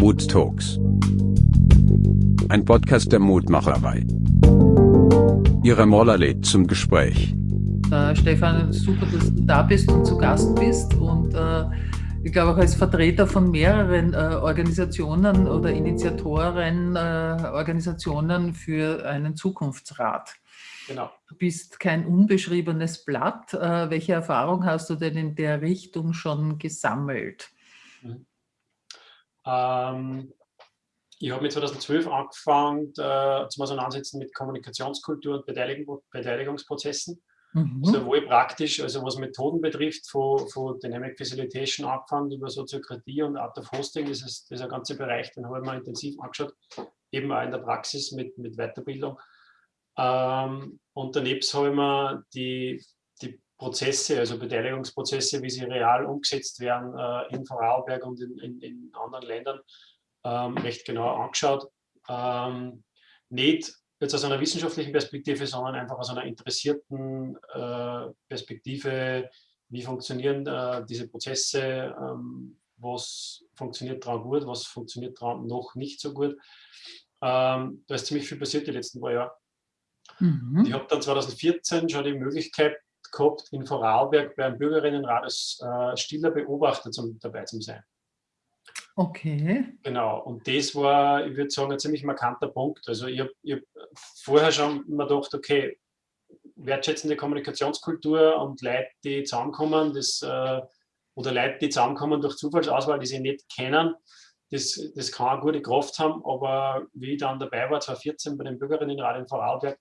Mood Talks. Ein Podcast der Mutmacherei. Ihre Moller lädt zum Gespräch. Äh, Stefan, super, dass du da bist und zu Gast bist und äh, ich glaube auch als Vertreter von mehreren äh, Organisationen oder Initiatoren äh, Organisationen für einen Zukunftsrat. Genau. Du bist kein unbeschriebenes Blatt. Äh, welche Erfahrung hast du denn in der Richtung schon gesammelt? Mhm. Ähm, ich habe mit 2012 angefangen äh, zum Auseinandersetzen mit Kommunikationskultur und Beteiligung, Beteiligungsprozessen. Mhm. Sowohl praktisch, also was Methoden betrifft, von, von Dynamic Facilitation angefangen über Soziokratie und Art of Hosting, das ist dieser ganze Bereich, den habe ich mir intensiv angeschaut, eben auch in der Praxis mit, mit Weiterbildung. Ähm, und daneben habe ich mir die, die Prozesse, also Beteiligungsprozesse, wie sie real umgesetzt werden äh, in Vorarlberg und in, in, in anderen Ländern, ähm, recht genau angeschaut. Ähm, nicht jetzt aus einer wissenschaftlichen Perspektive, sondern einfach aus einer interessierten äh, Perspektive, wie funktionieren äh, diese Prozesse, ähm, was funktioniert daran gut, was funktioniert daran noch nicht so gut. Ähm, da ist ziemlich viel passiert die letzten paar Jahre. Mhm. Ich habe dann 2014 schon die Möglichkeit gehabt, in Vorarlberg beim Bürgerinnenrat als äh, stiller Beobachter zum, dabei zu sein. Okay. Genau, und das war, ich würde sagen, ein ziemlich markanter Punkt. Also ich habe hab vorher schon mir gedacht, okay, wertschätzende Kommunikationskultur und Leute, die zusammenkommen, das, äh, oder Leute, die zusammenkommen durch Zufallsauswahl, die sie nicht kennen, das, das kann eine gute Kraft haben, aber wie ich dann dabei war, 2014 bei den Bürgerinnenrat in Vorarlberg,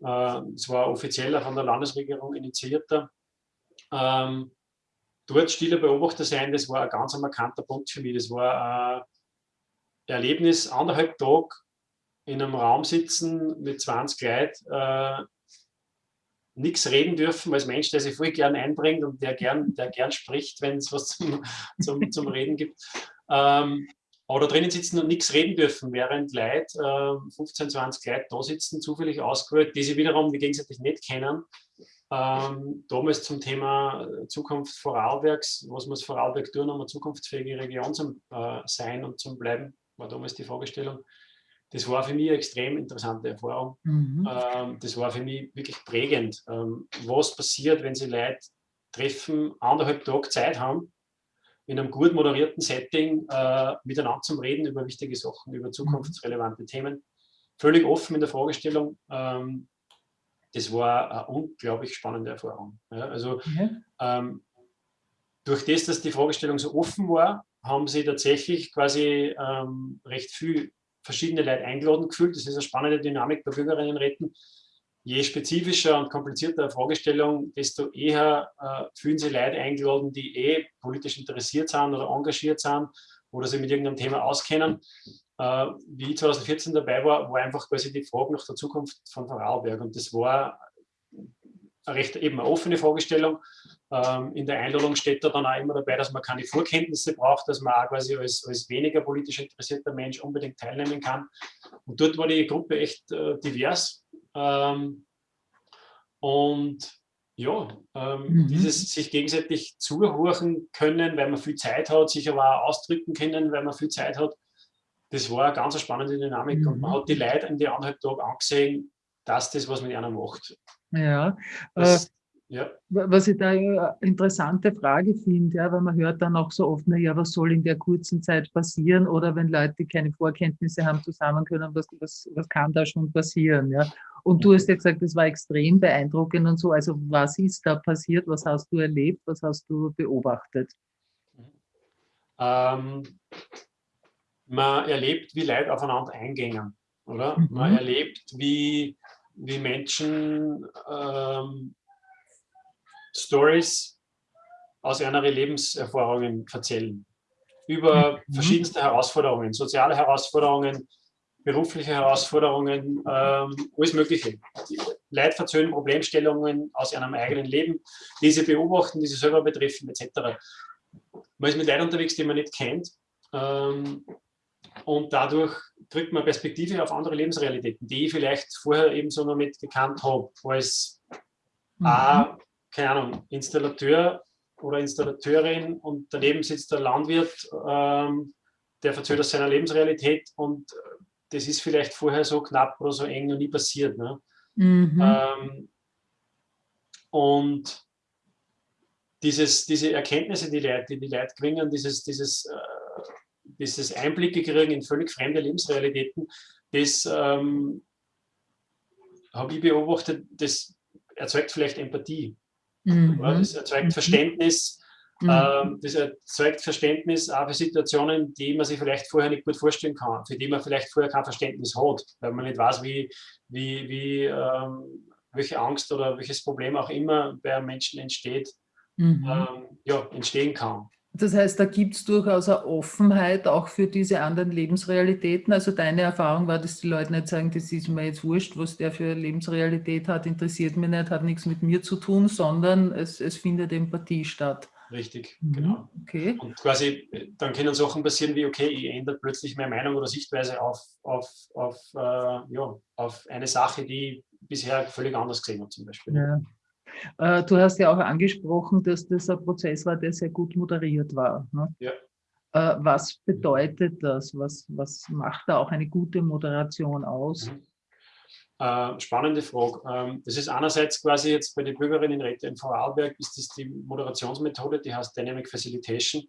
es war offizieller von der Landesregierung initiierter, ähm, dort stiller Beobachter sein, das war ein ganz markanter Punkt für mich. Das war ein Erlebnis, anderthalb Tage in einem Raum sitzen mit 20 Leuten, äh, nichts reden dürfen als Mensch, der sich voll gern einbringt und der gern, der gern spricht, wenn es was zum, zum, zum Reden gibt. Ähm, aber da drinnen sitzen und nichts reden dürfen, während Leute, äh, 15, 20 Leute da sitzen, zufällig ausgewählt, die sie wiederum die gegenseitig nicht kennen ähm, damals zum Thema Zukunft Vorarlbergs, was muss Vorarlberg tun, um eine zukunftsfähige Region zu äh, sein und zu bleiben, war damals die Fragestellung. Das war für mich eine extrem interessante Erfahrung. Mhm. Ähm, das war für mich wirklich prägend. Ähm, was passiert, wenn Sie Leute treffen, anderthalb Tage Zeit haben, in einem gut moderierten Setting äh, miteinander zum Reden über wichtige Sachen, über zukunftsrelevante Themen. Völlig offen in der Fragestellung. Ähm, das war eine unglaublich spannende Erfahrung. Ja, also mhm. ähm, durch das, dass die Fragestellung so offen war, haben sie tatsächlich quasi ähm, recht viel verschiedene Leute eingeladen gefühlt. Das ist eine spannende Dynamik bei Bürgerinnenräten. Je spezifischer und komplizierter eine Fragestellung, desto eher äh, fühlen sie Leute eingeladen, die eh politisch interessiert sind oder engagiert sind oder sich mit irgendeinem Thema auskennen äh, wie ich 2014 dabei war, war einfach quasi die Frage nach der Zukunft von Vorarlberg. Und das war eine recht eben eine offene Fragestellung. Ähm, in der Einladung steht da dann auch immer dabei, dass man keine Vorkenntnisse braucht, dass man auch quasi als, als weniger politisch interessierter Mensch unbedingt teilnehmen kann. Und dort war die Gruppe echt äh, divers. Ähm, und ja, ähm, mhm. dieses sich gegenseitig zuhören können, weil man viel Zeit hat, sich aber auch ausdrücken können, weil man viel Zeit hat, das war eine ganz spannende Dynamik mhm. und man mhm. hat die Leute in die anderthalb Tage angesehen, dass das was mit einer macht. Ja, das, äh, ja. Was ich da eine interessante Frage finde, ja, weil man hört dann auch so oft, naja, was soll in der kurzen Zeit passieren? Oder wenn Leute keine Vorkenntnisse haben, zusammen können, was, was, was kann da schon passieren? Ja? Und du hast ja gesagt, das war extrem beeindruckend und so. Also was ist da passiert? Was hast du erlebt? Was hast du beobachtet? Ähm, man erlebt, wie Leute aufeinander eingängen, oder? Mhm. Man erlebt, wie, wie Menschen ähm, Stories aus ihren Lebenserfahrungen erzählen. Über mhm. verschiedenste Herausforderungen, soziale Herausforderungen, berufliche Herausforderungen, ähm, alles Mögliche. Erzählen Problemstellungen aus ihrem eigenen Leben, die sie beobachten, die sie selber betreffen, etc. Man ist mit Leuten unterwegs, die man nicht kennt. Ähm, und dadurch kriegt man Perspektive auf andere Lebensrealitäten, die ich vielleicht vorher eben so noch nicht gekannt habe, als mhm. A, keine Ahnung, Installateur oder Installateurin und daneben sitzt der Landwirt, ähm, der erzählt aus seiner Lebensrealität und das ist vielleicht vorher so knapp oder so eng noch nie passiert. Ne? Mhm. Ähm, und dieses, diese Erkenntnisse, die, Leute, die die Leute kriegen, dieses, dieses, äh, dieses Einblicke kriegen in völlig fremde Lebensrealitäten, das ähm, habe ich beobachtet, das erzeugt vielleicht Empathie. Mhm. Das erzeugt mhm. Verständnis. Mhm. Ähm, das erzeugt Verständnis auch für Situationen, die man sich vielleicht vorher nicht gut vorstellen kann, für die man vielleicht vorher kein Verständnis hat, weil man nicht weiß, wie, wie, wie ähm, welche Angst oder welches Problem auch immer bei Menschen entsteht, mhm. ähm, ja, entstehen kann. Das heißt, da gibt es durchaus eine Offenheit auch für diese anderen Lebensrealitäten. Also deine Erfahrung war, dass die Leute nicht sagen, das ist mir jetzt wurscht, was der für eine Lebensrealität hat, interessiert mich nicht, hat nichts mit mir zu tun, sondern es, es findet Empathie statt. Richtig, mhm. genau. Okay. Und quasi, dann können Sachen passieren wie, okay, ich ändere plötzlich meine Meinung oder Sichtweise auf, auf, auf, äh, ja, auf eine Sache, die ich bisher völlig anders gesehen habe zum Beispiel. Ja. Äh, du hast ja auch angesprochen, dass das ein Prozess war, der sehr gut moderiert war. Ne? Ja. Äh, was bedeutet das? Was, was macht da auch eine gute Moderation aus? Mhm. Äh, spannende Frage. Ähm, das ist einerseits quasi jetzt bei den Bürgerinnen Räte in Vorarlberg, ist das die Moderationsmethode, die heißt Dynamic Facilitation.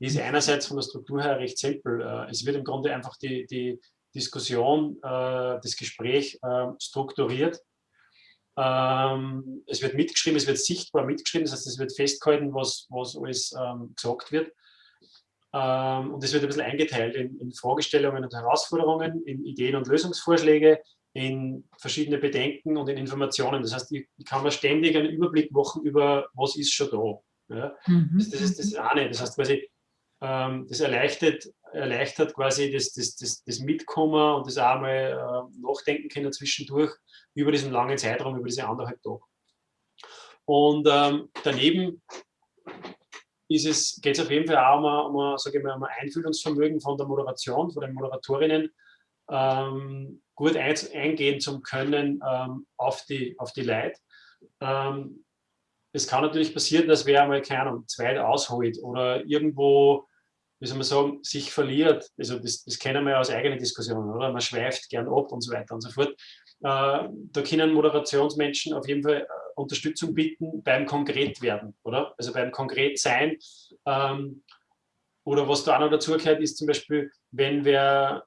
Die ist einerseits von der Struktur her recht simpel. Es wird im Grunde einfach die, die Diskussion, das Gespräch strukturiert ähm, es wird mitgeschrieben, es wird sichtbar mitgeschrieben, das heißt, es wird festgehalten, was, was alles ähm, gesagt wird. Ähm, und es wird ein bisschen eingeteilt in, in, Fragestellungen und Herausforderungen, in Ideen und Lösungsvorschläge, in verschiedene Bedenken und in Informationen. Das heißt, ich, ich kann mir ständig einen Überblick machen über, was ist schon da. Ja? Mhm. Das, das, ist das eine. Das heißt quasi, ähm, das erleichtert, erleichtert quasi das, das, das, das Mitkommen und das auch mal äh, nachdenken können zwischendurch über diesen langen Zeitraum, über diese anderthalb Tage. Und ähm, daneben geht es auf jeden Fall auch um, um, ich mal, um ein Einfühlungsvermögen von der Moderation, von den Moderatorinnen, ähm, gut ein, eingehen zu können ähm, auf die, auf die Leute. Ähm, es kann natürlich passieren, dass wer einmal, keine Ahnung, zweit ausholt oder irgendwo, wie soll man sagen, sich verliert. Also das, das kennen wir ja aus eigenen Diskussionen, oder? Man schweift gern ab und so weiter und so fort. Äh, da können Moderationsmenschen auf jeden Fall äh, Unterstützung bieten beim Konkretwerden, oder? Also beim Konkretsein. Ähm, oder was da auch noch dazu gehört, ist zum Beispiel, wenn wer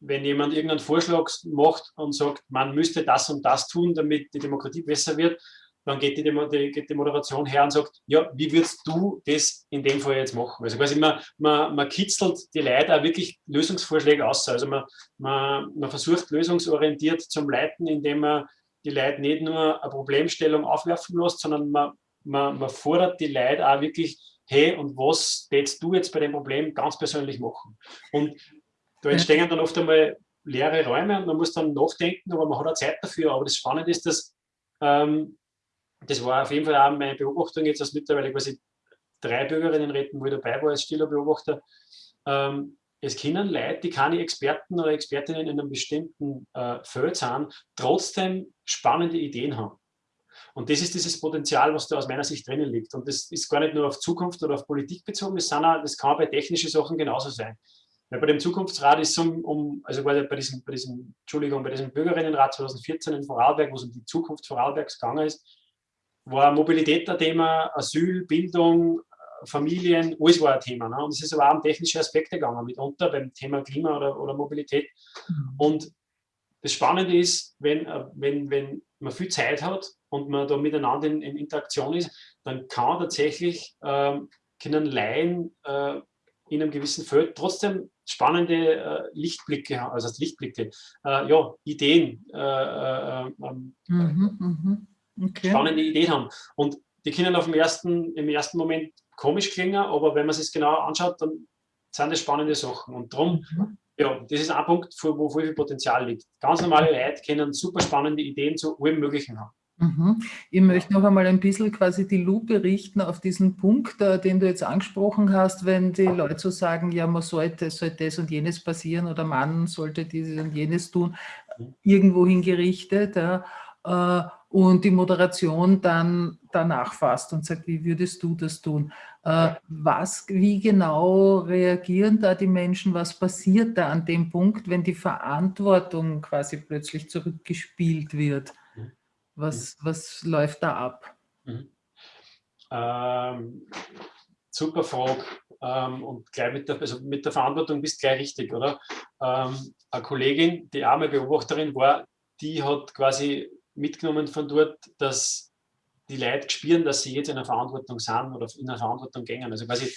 wenn jemand irgendeinen Vorschlag macht und sagt, man müsste das und das tun, damit die Demokratie besser wird, dann geht die, die, geht die Moderation her und sagt, ja, wie würdest du das in dem Fall jetzt machen? Also quasi man, man, man kitzelt die Leute auch wirklich Lösungsvorschläge aus. Also man, man, man versucht lösungsorientiert zum Leiten, indem man die Leute nicht nur eine Problemstellung aufwerfen lässt, sondern man, man, man fordert die Leute auch wirklich, hey, und was tätst du jetzt bei dem Problem ganz persönlich machen? Und da entstehen dann oft einmal leere Räume und man muss dann nachdenken, aber man hat auch Zeit dafür. Aber das Spannende ist, dass ähm, das war auf jeden Fall auch meine Beobachtung jetzt, dass mittlerweile quasi drei Bürgerinnen retten, wo ich dabei war als stiller Beobachter. Ähm, es können Leute, die keine Experten oder Expertinnen in einem bestimmten äh, Feld sind, trotzdem spannende Ideen haben. Und das ist dieses Potenzial, was da aus meiner Sicht drinnen liegt. Und das ist gar nicht nur auf Zukunft oder auf Politik bezogen, das, auch, das kann bei technischen Sachen genauso sein. Weil bei dem Zukunftsrat ist es um, um, also bei diesem, bei diesem, Entschuldigung, bei diesem Bürgerinnenrat 2014 in Vorarlberg, wo es um die Zukunft Vorarlbergs gegangen ist, war Mobilität ein Thema, Asyl, Bildung, Familien, alles war ein Thema. Ne? Und es ist aber auch um technische Aspekte gegangen, mitunter beim Thema Klima oder, oder Mobilität. Mhm. Und das Spannende ist, wenn, äh, wenn, wenn man viel Zeit hat und man da miteinander in, in Interaktion ist, dann kann tatsächlich ähm, können Laien äh, in einem gewissen Feld trotzdem spannende äh, Lichtblicke, also Lichtblicke, äh, ja, Ideen äh, äh, ähm, mhm, mhm okay. spannende Ideen haben. Und die können auf dem ersten, im ersten Moment komisch klingen, aber wenn man sich genau anschaut, dann sind das spannende Sachen. Und darum, mhm. ja, das ist ein Punkt, wo viel Potenzial liegt. Ganz normale Leute können super spannende Ideen zu allem Möglichen haben. Mhm. Ich möchte noch einmal ein bisschen quasi die Lupe richten auf diesen Punkt, äh, den du jetzt angesprochen hast, wenn die Leute so sagen, ja, man sollte, sollte das und jenes passieren oder man sollte dieses und jenes tun, mhm. irgendwo hingerichtet. Ja, äh, und die Moderation dann danach fasst und sagt, wie würdest du das tun? Äh, was, wie genau reagieren da die Menschen? Was passiert da an dem Punkt, wenn die Verantwortung quasi plötzlich zurückgespielt wird? Mhm. Was, was läuft da ab? Mhm. Ähm, super Frage. Ähm, und gleich mit der, also mit der Verantwortung bist du gleich richtig, oder? Ähm, eine Kollegin, die mal Beobachterin war, die hat quasi mitgenommen von dort, dass die Leute spüren, dass sie jetzt in einer Verantwortung sind oder in einer Verantwortung gehen. Also quasi,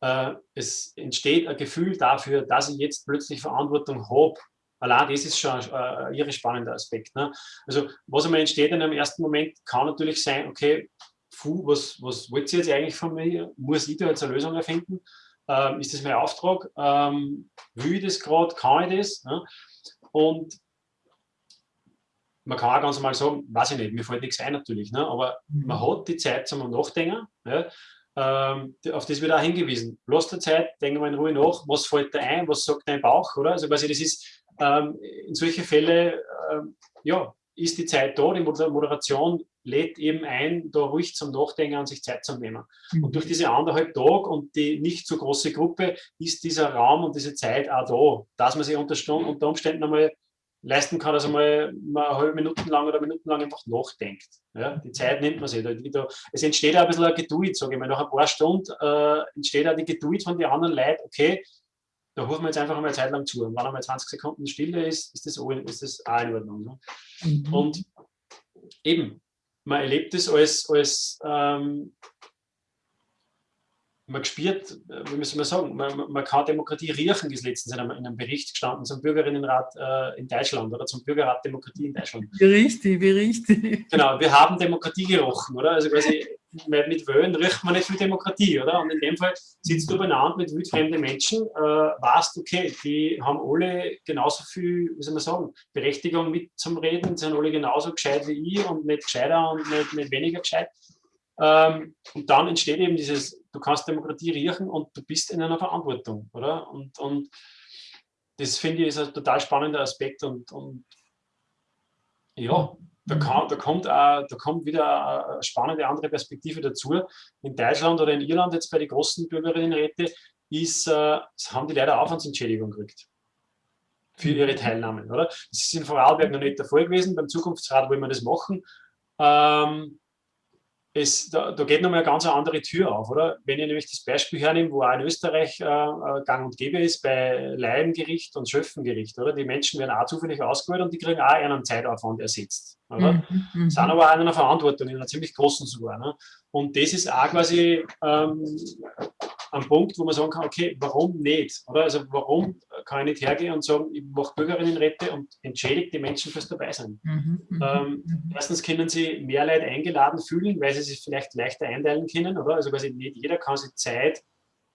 äh, es entsteht ein Gefühl dafür, dass ich jetzt plötzlich Verantwortung habe. Allein das ist schon äh, ein irre spannender Aspekt. Ne? Also was einmal entsteht in einem ersten Moment, kann natürlich sein, okay, puh, was, was wollt ihr jetzt eigentlich von mir? Muss ich da jetzt eine Lösung erfinden? Ähm, ist das mein Auftrag? Ähm, will ich das gerade? Kann ich das? Ne? Und man kann auch ganz normal sagen, weiß ich nicht, mir fällt nichts ein natürlich, ne? aber mhm. man hat die Zeit zum Nachdenken. Ja? Ähm, auf das wird auch hingewiesen. Lass dir Zeit, denke mal in Ruhe nach, was fällt dir ein, was sagt dein Bauch, oder? Also quasi das ist ähm, in solche Fälle, ähm, ja, ist die Zeit da, die Moderation lädt eben ein, da ruhig zum Nachdenken an sich Zeit zu nehmen. Mhm. Und durch diese anderthalb Tage und die nicht so große Gruppe ist dieser Raum und diese Zeit auch da, dass man sich unter, unter Umständen einmal leisten kann, dass einmal mal eine halbe Minute lang oder Minuten lang einfach nachdenkt. Ja, die Zeit nimmt man sich. Da, da, es entsteht auch ein bisschen eine Geduld, sage ich mal. Nach ein paar Stunden äh, entsteht auch die Geduld von den anderen Leuten, okay, da rufen wir jetzt einfach einmal eine Zeit lang zu. Und wenn einmal 20 Sekunden Stille ist, ist das, auch, ist das auch in Ordnung. Ne? Mhm. Und eben, man erlebt es als, als ähm, man spürt, äh, wie soll man sagen, man, man kann Demokratie riechen, ist letztens in einem, in einem Bericht gestanden zum Bürgerinnenrat äh, in Deutschland oder zum Bürgerrat Demokratie in Deutschland. Wie richtig, wie richtig. Genau, wir haben Demokratie gerochen, oder? Also quasi mit Wöhlen riecht man nicht viel Demokratie, oder? Und in dem Fall sitzt du beieinander mit wildfremden Menschen, äh, weißt, okay, die haben alle genauso viel, wie soll man sagen, Berechtigung mit zum Reden, sind alle genauso gescheit wie ich und nicht gescheiter und nicht, nicht weniger gescheit. Ähm, und dann entsteht eben dieses, du kannst Demokratie riechen und du bist in einer Verantwortung, oder? Und, und das finde ich ist ein total spannender Aspekt und, und ja, da, kann, da, kommt auch, da kommt wieder eine spannende andere Perspektive dazu. In Deutschland oder in Irland jetzt bei den großen Bürgerinnenräten ist, äh, haben die leider Aufwandsentschädigung gekriegt für ihre Teilnahme. Oder? Das ist in Vorarlberg noch nicht der Fall gewesen. Beim Zukunftsrat wollen wir das machen. Ähm, es, da, da geht nochmal eine ganz andere Tür auf, oder? Wenn ihr nämlich das Beispiel hernehmt, wo auch in Österreich äh, äh gang und gäbe ist, bei Laiengericht und Schöffengericht, oder? Die Menschen werden auch zufällig ausgewählt und die kriegen auch einen Zeitaufwand ersetzt, oder? Mhm, mhm. sind aber auch in einer Verantwortung, in einer ziemlich großen sogar. Ne? Und das ist auch quasi ähm, ein Punkt, wo man sagen kann, okay, warum nicht? Oder? Also warum kann ich nicht hergehen und sagen, ich mache Bürgerinnenräte und entschädige die Menschen fürs Dabeisein? Mhm, mhm, ähm, mhm. erstens können sie mehr Leute eingeladen fühlen, weil sie sich vielleicht leichter einteilen können, oder? Also quasi nicht jeder kann sich Zeit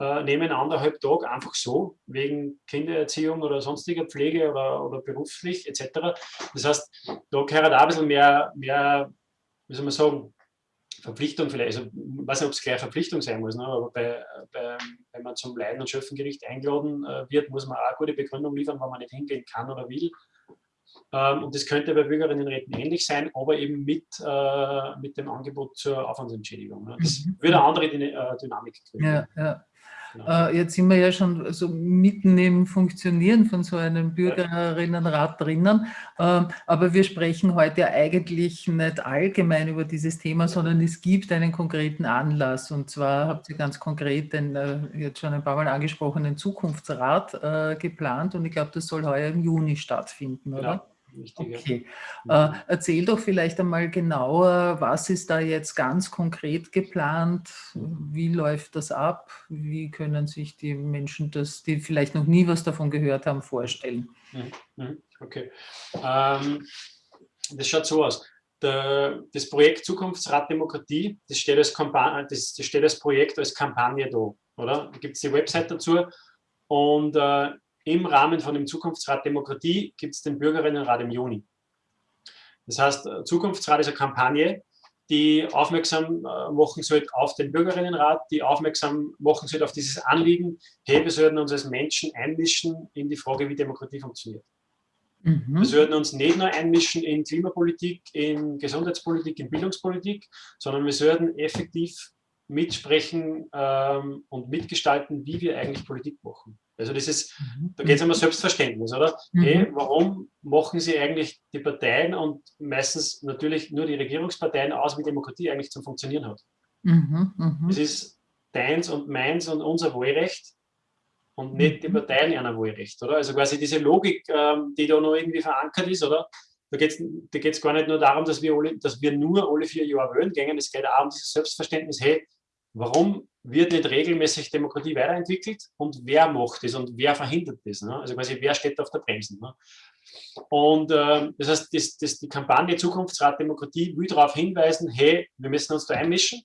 äh, nehmen, anderthalb Tage einfach so, wegen Kindererziehung oder sonstiger Pflege oder, oder beruflich etc. Das heißt, da gehört auch ein bisschen mehr, mehr wie soll man sagen, Verpflichtung vielleicht, also ich weiß nicht, ob es gleich Verpflichtung sein muss, ne? aber bei, bei, wenn man zum Leiden- und Schöffengericht eingeladen äh, wird, muss man auch eine gute Begründung liefern, wenn man nicht hingehen kann oder will. Ähm, und das könnte bei Bürgerinnenräten ähnlich sein, aber eben mit, äh, mit dem Angebot zur Aufwandsentschädigung. Ne? Das mhm. würde eine andere äh, Dynamik kriegen. Ja, ja. Äh, jetzt sind wir ja schon so mitten im Funktionieren von so einem Bürgerinnenrat drinnen, ähm, aber wir sprechen heute eigentlich nicht allgemein über dieses Thema, sondern es gibt einen konkreten Anlass. Und zwar habt ihr ganz konkret den äh, jetzt schon ein paar Mal angesprochenen Zukunftsrat äh, geplant. Und ich glaube, das soll heuer im Juni stattfinden, oder? Genau. Wichtige. Okay. Äh, erzähl doch vielleicht einmal genauer, was ist da jetzt ganz konkret geplant? Wie läuft das ab? Wie können sich die Menschen das, die vielleicht noch nie was davon gehört haben, vorstellen? Mhm, mhm, okay. Ähm, das schaut so aus. Der, das Projekt Zukunftsrat Demokratie, das steht, als das, das steht als Projekt, als Kampagne da. Oder? Da gibt es die Website dazu. Und äh, im Rahmen von dem Zukunftsrat Demokratie gibt es den Bürgerinnenrat im Juni. Das heißt, äh, Zukunftsrat ist eine Kampagne, die aufmerksam äh, machen sollte auf den Bürgerinnenrat, die aufmerksam machen sollte auf dieses Anliegen, hey, wir sollten uns als Menschen einmischen in die Frage, wie Demokratie funktioniert. Mhm. Wir sollten uns nicht nur einmischen in Klimapolitik, in Gesundheitspolitik, in Bildungspolitik, sondern wir sollten effektiv mitsprechen ähm, und mitgestalten, wie wir eigentlich Politik machen. Also das ist, mhm. da geht es um Selbstverständnis, oder? Mhm. Hey, warum machen sie eigentlich die Parteien und meistens natürlich nur die Regierungsparteien aus, wie Demokratie eigentlich zum Funktionieren hat? Mhm. Mhm. Es ist deins und meins und unser Wahlrecht und nicht die mhm. Parteien einer Wahlrecht, oder? Also quasi diese Logik, ähm, die da noch irgendwie verankert ist, oder? Da geht es da geht's gar nicht nur darum, dass wir, alle, dass wir nur alle vier Jahre wählen gehen, es geht auch um dieses Selbstverständnis, hey, warum wird nicht regelmäßig Demokratie weiterentwickelt und wer macht das und wer verhindert das? Ne? Also quasi, wer steht auf der Bremse? Ne? Und äh, das heißt, das, das, die Kampagne Zukunftsrat Demokratie will darauf hinweisen, hey, wir müssen uns da einmischen.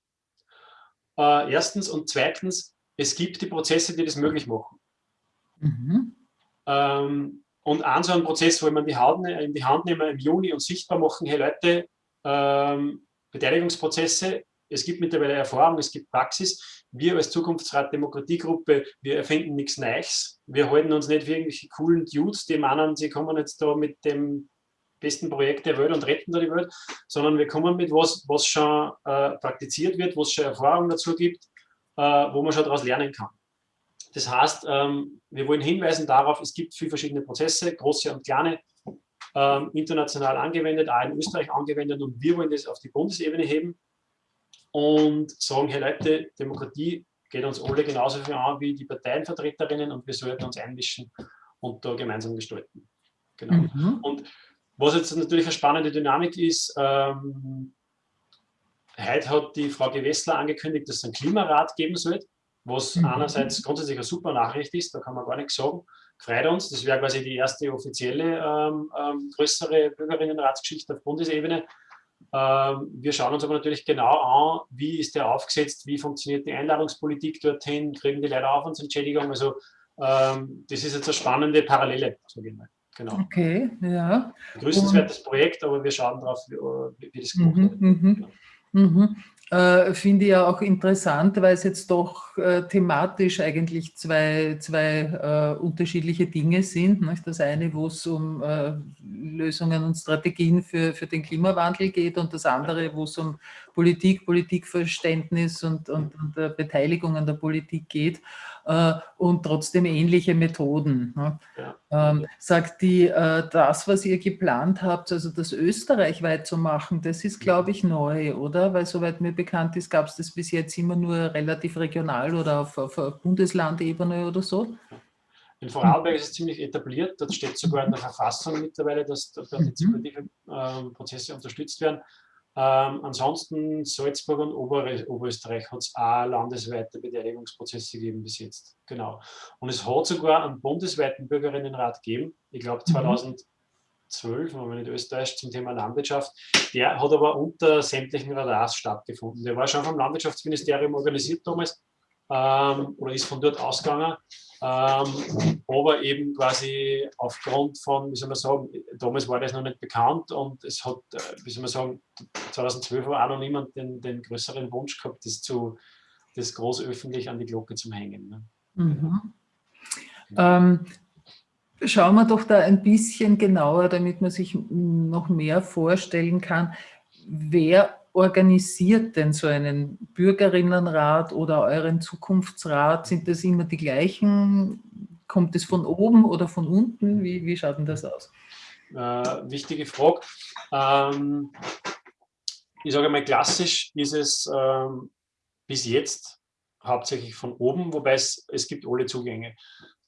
Äh, erstens und zweitens, es gibt die Prozesse, die das möglich machen. Mhm. Ähm, und an so einem Prozess wo man die Hand, ne, in die Hand nehmen im Juni und sichtbar machen, hey Leute, ähm, Beteiligungsprozesse es gibt mittlerweile Erfahrung, es gibt Praxis. Wir als Zukunftsrat Demokratiegruppe, wir erfinden nichts Neues. Wir halten uns nicht wie irgendwelche coolen Dudes, die meinen, sie kommen jetzt da mit dem besten Projekt der Welt und retten da die Welt, sondern wir kommen mit was, was schon äh, praktiziert wird, wo es schon Erfahrung dazu gibt, äh, wo man schon daraus lernen kann. Das heißt, ähm, wir wollen hinweisen darauf, es gibt viele verschiedene Prozesse, große und kleine, ähm, international angewendet, auch in Österreich angewendet und wir wollen das auf die Bundesebene heben und sagen, hey Leute, Demokratie geht uns alle genauso viel an wie die Parteienvertreterinnen und wir sollten uns einmischen und da gemeinsam gestalten. Genau. Mhm. Und was jetzt natürlich eine spannende Dynamik ist, ähm, heute hat die Frau Gewessler angekündigt, dass es einen Klimarat geben soll, was mhm. einerseits grundsätzlich eine super Nachricht ist, da kann man gar nichts sagen, freut uns. Das wäre quasi die erste offizielle ähm, ähm, größere Bürgerinnenratsgeschichte auf Bundesebene. Ähm, wir schauen uns aber natürlich genau an, wie ist der aufgesetzt, wie funktioniert die Einladungspolitik dorthin, kriegen die Leute Aufwandsentschädigung. Also ähm, das ist jetzt eine spannende Parallele, sage ich mal. Genau. Okay, ja. Grüßenswertes Projekt, aber wir schauen darauf, wie, wie das gemacht mhm, wird. Mhm. Mhm. Äh, Finde ich ja auch interessant, weil es jetzt doch äh, thematisch eigentlich zwei, zwei äh, unterschiedliche Dinge sind. Nicht? Das eine, wo es um äh, Lösungen und Strategien für, für den Klimawandel geht und das andere, wo es um Politik, Politikverständnis und, und, und Beteiligung an der Politik geht äh, und trotzdem ähnliche Methoden. Ne? Ja. Ähm, sagt die, äh, das, was ihr geplant habt, also das österreichweit zu machen, das ist, glaube ich, neu, oder? Weil soweit mir bekannt ist, gab es das bis jetzt immer nur relativ regional oder auf, auf Bundeslandebene oder so. In Vorarlberg ist es ziemlich etabliert, dort steht sogar in der Verfassung mittlerweile, dass partizipative äh, Prozesse unterstützt werden. Ähm, ansonsten Salzburg und Ober Oberösterreich hat es auch landesweite Beteiligungsprozesse gegeben bis jetzt. Genau. Und es hat sogar einen bundesweiten Bürgerinnenrat gegeben, ich glaube 2012, wenn man nicht Österreich, zum Thema Landwirtschaft. Der hat aber unter sämtlichen Radars stattgefunden. Der war schon vom Landwirtschaftsministerium organisiert damals ähm, oder ist von dort ausgegangen. Ähm, aber eben quasi aufgrund von, wie soll man sagen, damals war das noch nicht bekannt und es hat, äh, wie soll man sagen, 2012 war auch noch niemand den, den größeren Wunsch gehabt, das, zu, das groß öffentlich an die Glocke zu hängen. Ne? Mhm. Ähm, schauen wir doch da ein bisschen genauer, damit man sich noch mehr vorstellen kann, wer organisiert denn so einen Bürgerinnenrat oder euren Zukunftsrat? Sind das immer die gleichen? Kommt es von oben oder von unten? Wie, wie schaut denn das aus? Äh, wichtige Frage. Ähm, ich sage mal, klassisch ist es ähm, bis jetzt hauptsächlich von oben, wobei es, es gibt alle Zugänge.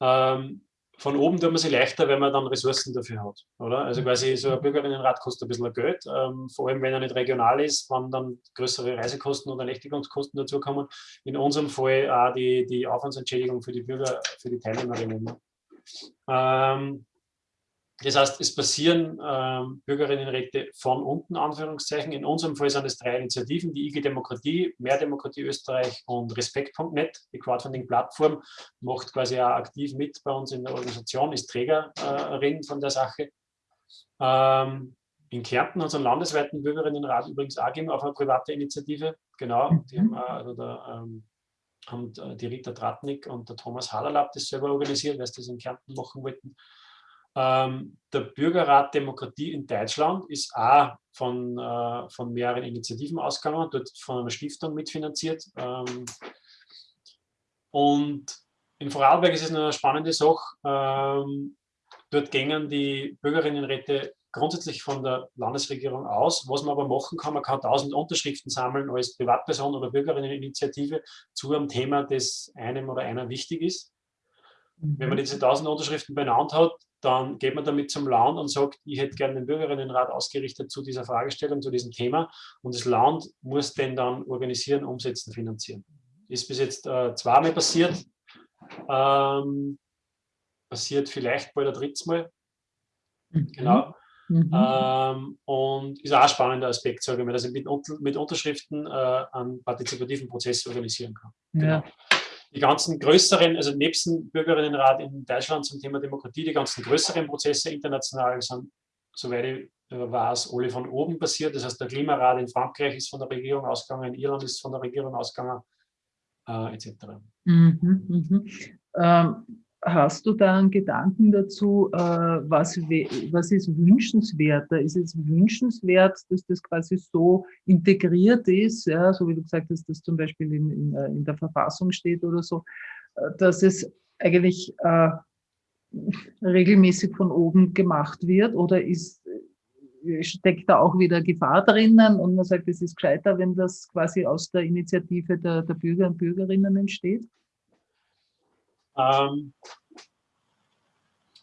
Ähm, von oben tut man sich leichter, wenn man dann Ressourcen dafür hat. Oder? Also quasi so ein Bürgerinnenrat kostet ein bisschen Geld, ähm, vor allem wenn er nicht regional ist, wenn dann größere Reisekosten oder Nächtigungskosten dazukommen. In unserem Fall auch die, die Aufwandsentschädigung für die Bürger, für die Teilnehmerinnen. Ähm, das heißt, es passieren ähm, Bürgerinnenräte von unten, Anführungszeichen. In unserem Fall sind es drei Initiativen, die IG Demokratie, Mehr Demokratie Österreich und Respekt.net. Die Crowdfunding-Plattform macht quasi auch aktiv mit bei uns in der Organisation, ist Trägerin von der Sache. Ähm, in Kärnten hat es einen landesweiten Bürgerinnenrat übrigens auch gegeben, auf eine private Initiative. Genau, die haben, also da, ähm, haben die Rita Tratnik und der Thomas Haderlapp das selber organisiert, weil sie das in Kärnten machen wollten. Ähm, der Bürgerrat Demokratie in Deutschland ist auch von, äh, von mehreren Initiativen ausgegangen, dort von einer Stiftung mitfinanziert. Ähm, und in Vorarlberg ist es eine spannende Sache. Ähm, dort gingen die Bürgerinnenräte grundsätzlich von der Landesregierung aus. Was man aber machen kann, man kann 1000 Unterschriften sammeln als Privatperson oder Bürgerinneninitiative zu einem Thema, das einem oder einer wichtig ist. Wenn man mhm. diese 1000 Unterschriften benannt hat, dann geht man damit zum Land und sagt, ich hätte gerne den Bürgerinnenrat ausgerichtet zu dieser Fragestellung, zu diesem Thema. Und das Land muss den dann organisieren, umsetzen, finanzieren. Ist bis jetzt äh, zweimal passiert. Ähm, passiert vielleicht bald ein drittes Mal. Mhm. Genau. Mhm. Ähm, und ist auch ein spannender Aspekt, sage ich mal, dass ich mit, mit Unterschriften äh, einen partizipativen Prozess organisieren kann. Genau. Die ganzen größeren, also nebst dem Bürgerinnenrat in Deutschland zum Thema Demokratie, die ganzen größeren Prozesse international sind, soweit ich äh, weiß, alle von oben passiert. Das heißt, der Klimarat in Frankreich ist von der Regierung ausgegangen, in Irland ist von der Regierung ausgegangen, äh, etc. Mhm, mhm. Ähm, Hast du da einen Gedanken dazu, äh, was, was ist wünschenswerter? Ist es wünschenswert, dass das quasi so integriert ist, ja, so wie du gesagt hast, dass zum Beispiel in, in, äh, in der Verfassung steht oder so, äh, dass es eigentlich äh, regelmäßig von oben gemacht wird oder ist, steckt da auch wieder Gefahr drinnen und man sagt, es ist gescheiter, wenn das quasi aus der Initiative der, der Bürger und Bürgerinnen entsteht? Ähm,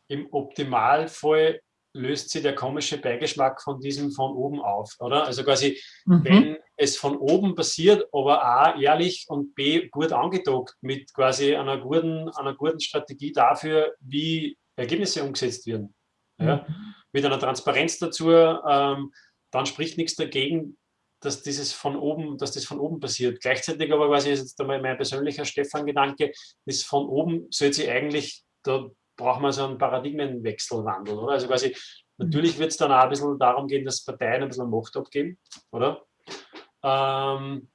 Im Optimalfall löst sich der komische Beigeschmack von diesem von oben auf, oder? Also quasi, mhm. wenn es von oben passiert, aber A, ehrlich und B, gut angedockt mit quasi einer guten, einer guten Strategie dafür, wie Ergebnisse umgesetzt werden. Ja? Mhm. Mit einer Transparenz dazu, ähm, dann spricht nichts dagegen, dass dieses von oben, dass das von oben passiert. Gleichzeitig aber quasi ist jetzt einmal mein persönlicher Stefan-Gedanke, ist von oben sollte sie eigentlich, da braucht man so einen Paradigmenwechselwandel, oder? Also quasi, natürlich wird es dann auch ein bisschen darum gehen, dass Parteien ein bisschen Macht abgeben, oder? Ähm,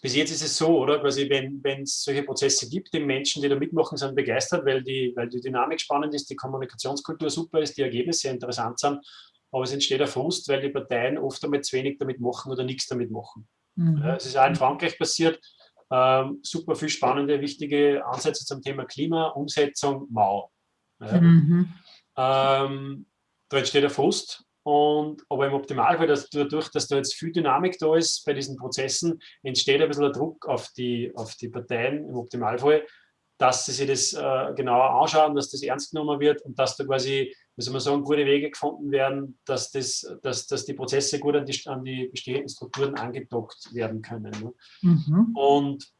bis jetzt ist es so, oder? Quasi, wenn es solche Prozesse gibt, die Menschen, die da mitmachen, sind begeistert, weil die, weil die Dynamik spannend ist, die Kommunikationskultur super ist, die Ergebnisse interessant sind aber es entsteht ein Frust, weil die Parteien oft einmal zu wenig damit machen oder nichts damit machen. Mhm. Es ist auch in Frankreich passiert, ähm, super viel spannende, wichtige Ansätze zum Thema Klima, Umsetzung, Mau. Ja. Mhm. Ähm, da entsteht ein Frust, und, aber im Optimalfall, dass dadurch, dass da jetzt viel Dynamik da ist bei diesen Prozessen, entsteht ein bisschen der Druck auf die, auf die Parteien im Optimalfall, dass sie sich das äh, genauer anschauen, dass das ernst genommen wird und dass da quasi, wie soll man sagen, gute Wege gefunden werden, dass, das, dass, dass die Prozesse gut an die, an die bestehenden Strukturen angedockt werden können. Ne? Mhm. Und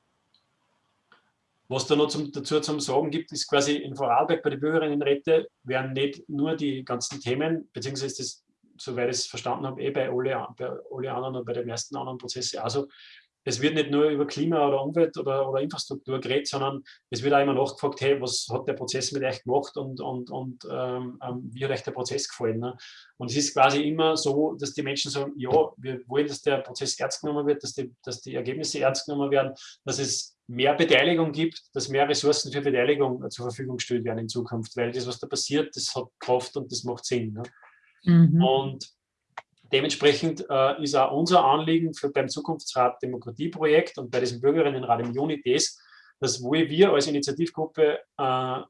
was da noch zum, dazu zum Sagen gibt, ist quasi in Vorarlberg bei den Bürgerinnenräte werden nicht nur die ganzen Themen, beziehungsweise ist das, soweit ich es verstanden habe, eh bei alle, bei alle anderen und bei den meisten anderen Prozessen also es wird nicht nur über Klima oder Umwelt oder, oder Infrastruktur geredet, sondern es wird auch immer nachgefragt, hey, was hat der Prozess mit euch gemacht und, und, und ähm, ähm, wie hat euch der Prozess gefallen? Ne? Und es ist quasi immer so, dass die Menschen sagen, ja, wir wollen, dass der Prozess ernst genommen wird, dass die, dass die Ergebnisse ernst genommen werden, dass es mehr Beteiligung gibt, dass mehr Ressourcen für Beteiligung zur Verfügung gestellt werden in Zukunft, weil das, was da passiert, das hat Kraft und das macht Sinn. Ne? Mhm. Und Dementsprechend äh, ist auch unser Anliegen für beim Zukunftsrat Demokratieprojekt und bei diesem Bürgerinnenrat im Juni das, dass wo wir als Initiativgruppe äh,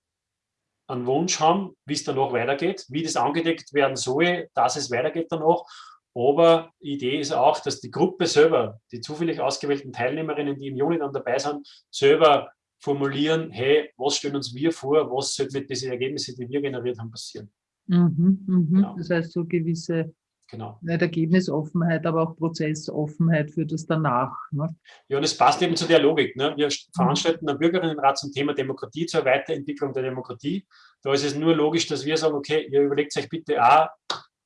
einen Wunsch haben, wie es danach weitergeht, wie das angedeckt werden soll, dass es weitergeht danach. Aber die Idee ist auch, dass die Gruppe selber, die zufällig ausgewählten Teilnehmerinnen, die im Juni dann dabei sind, selber formulieren, hey, was stellen uns wir vor, was sollte mit diesen Ergebnissen, die wir generiert haben, passieren. Mhm, mh. genau. Das heißt, so gewisse Genau. Nicht Ergebnisoffenheit, aber auch Prozessoffenheit für das danach. Ne? Ja, und es passt eben zu der Logik. Ne? Wir veranstalten einen Bürgerinnenrat zum Thema Demokratie, zur Weiterentwicklung der Demokratie. Da ist es nur logisch, dass wir sagen, okay, ihr überlegt euch bitte auch,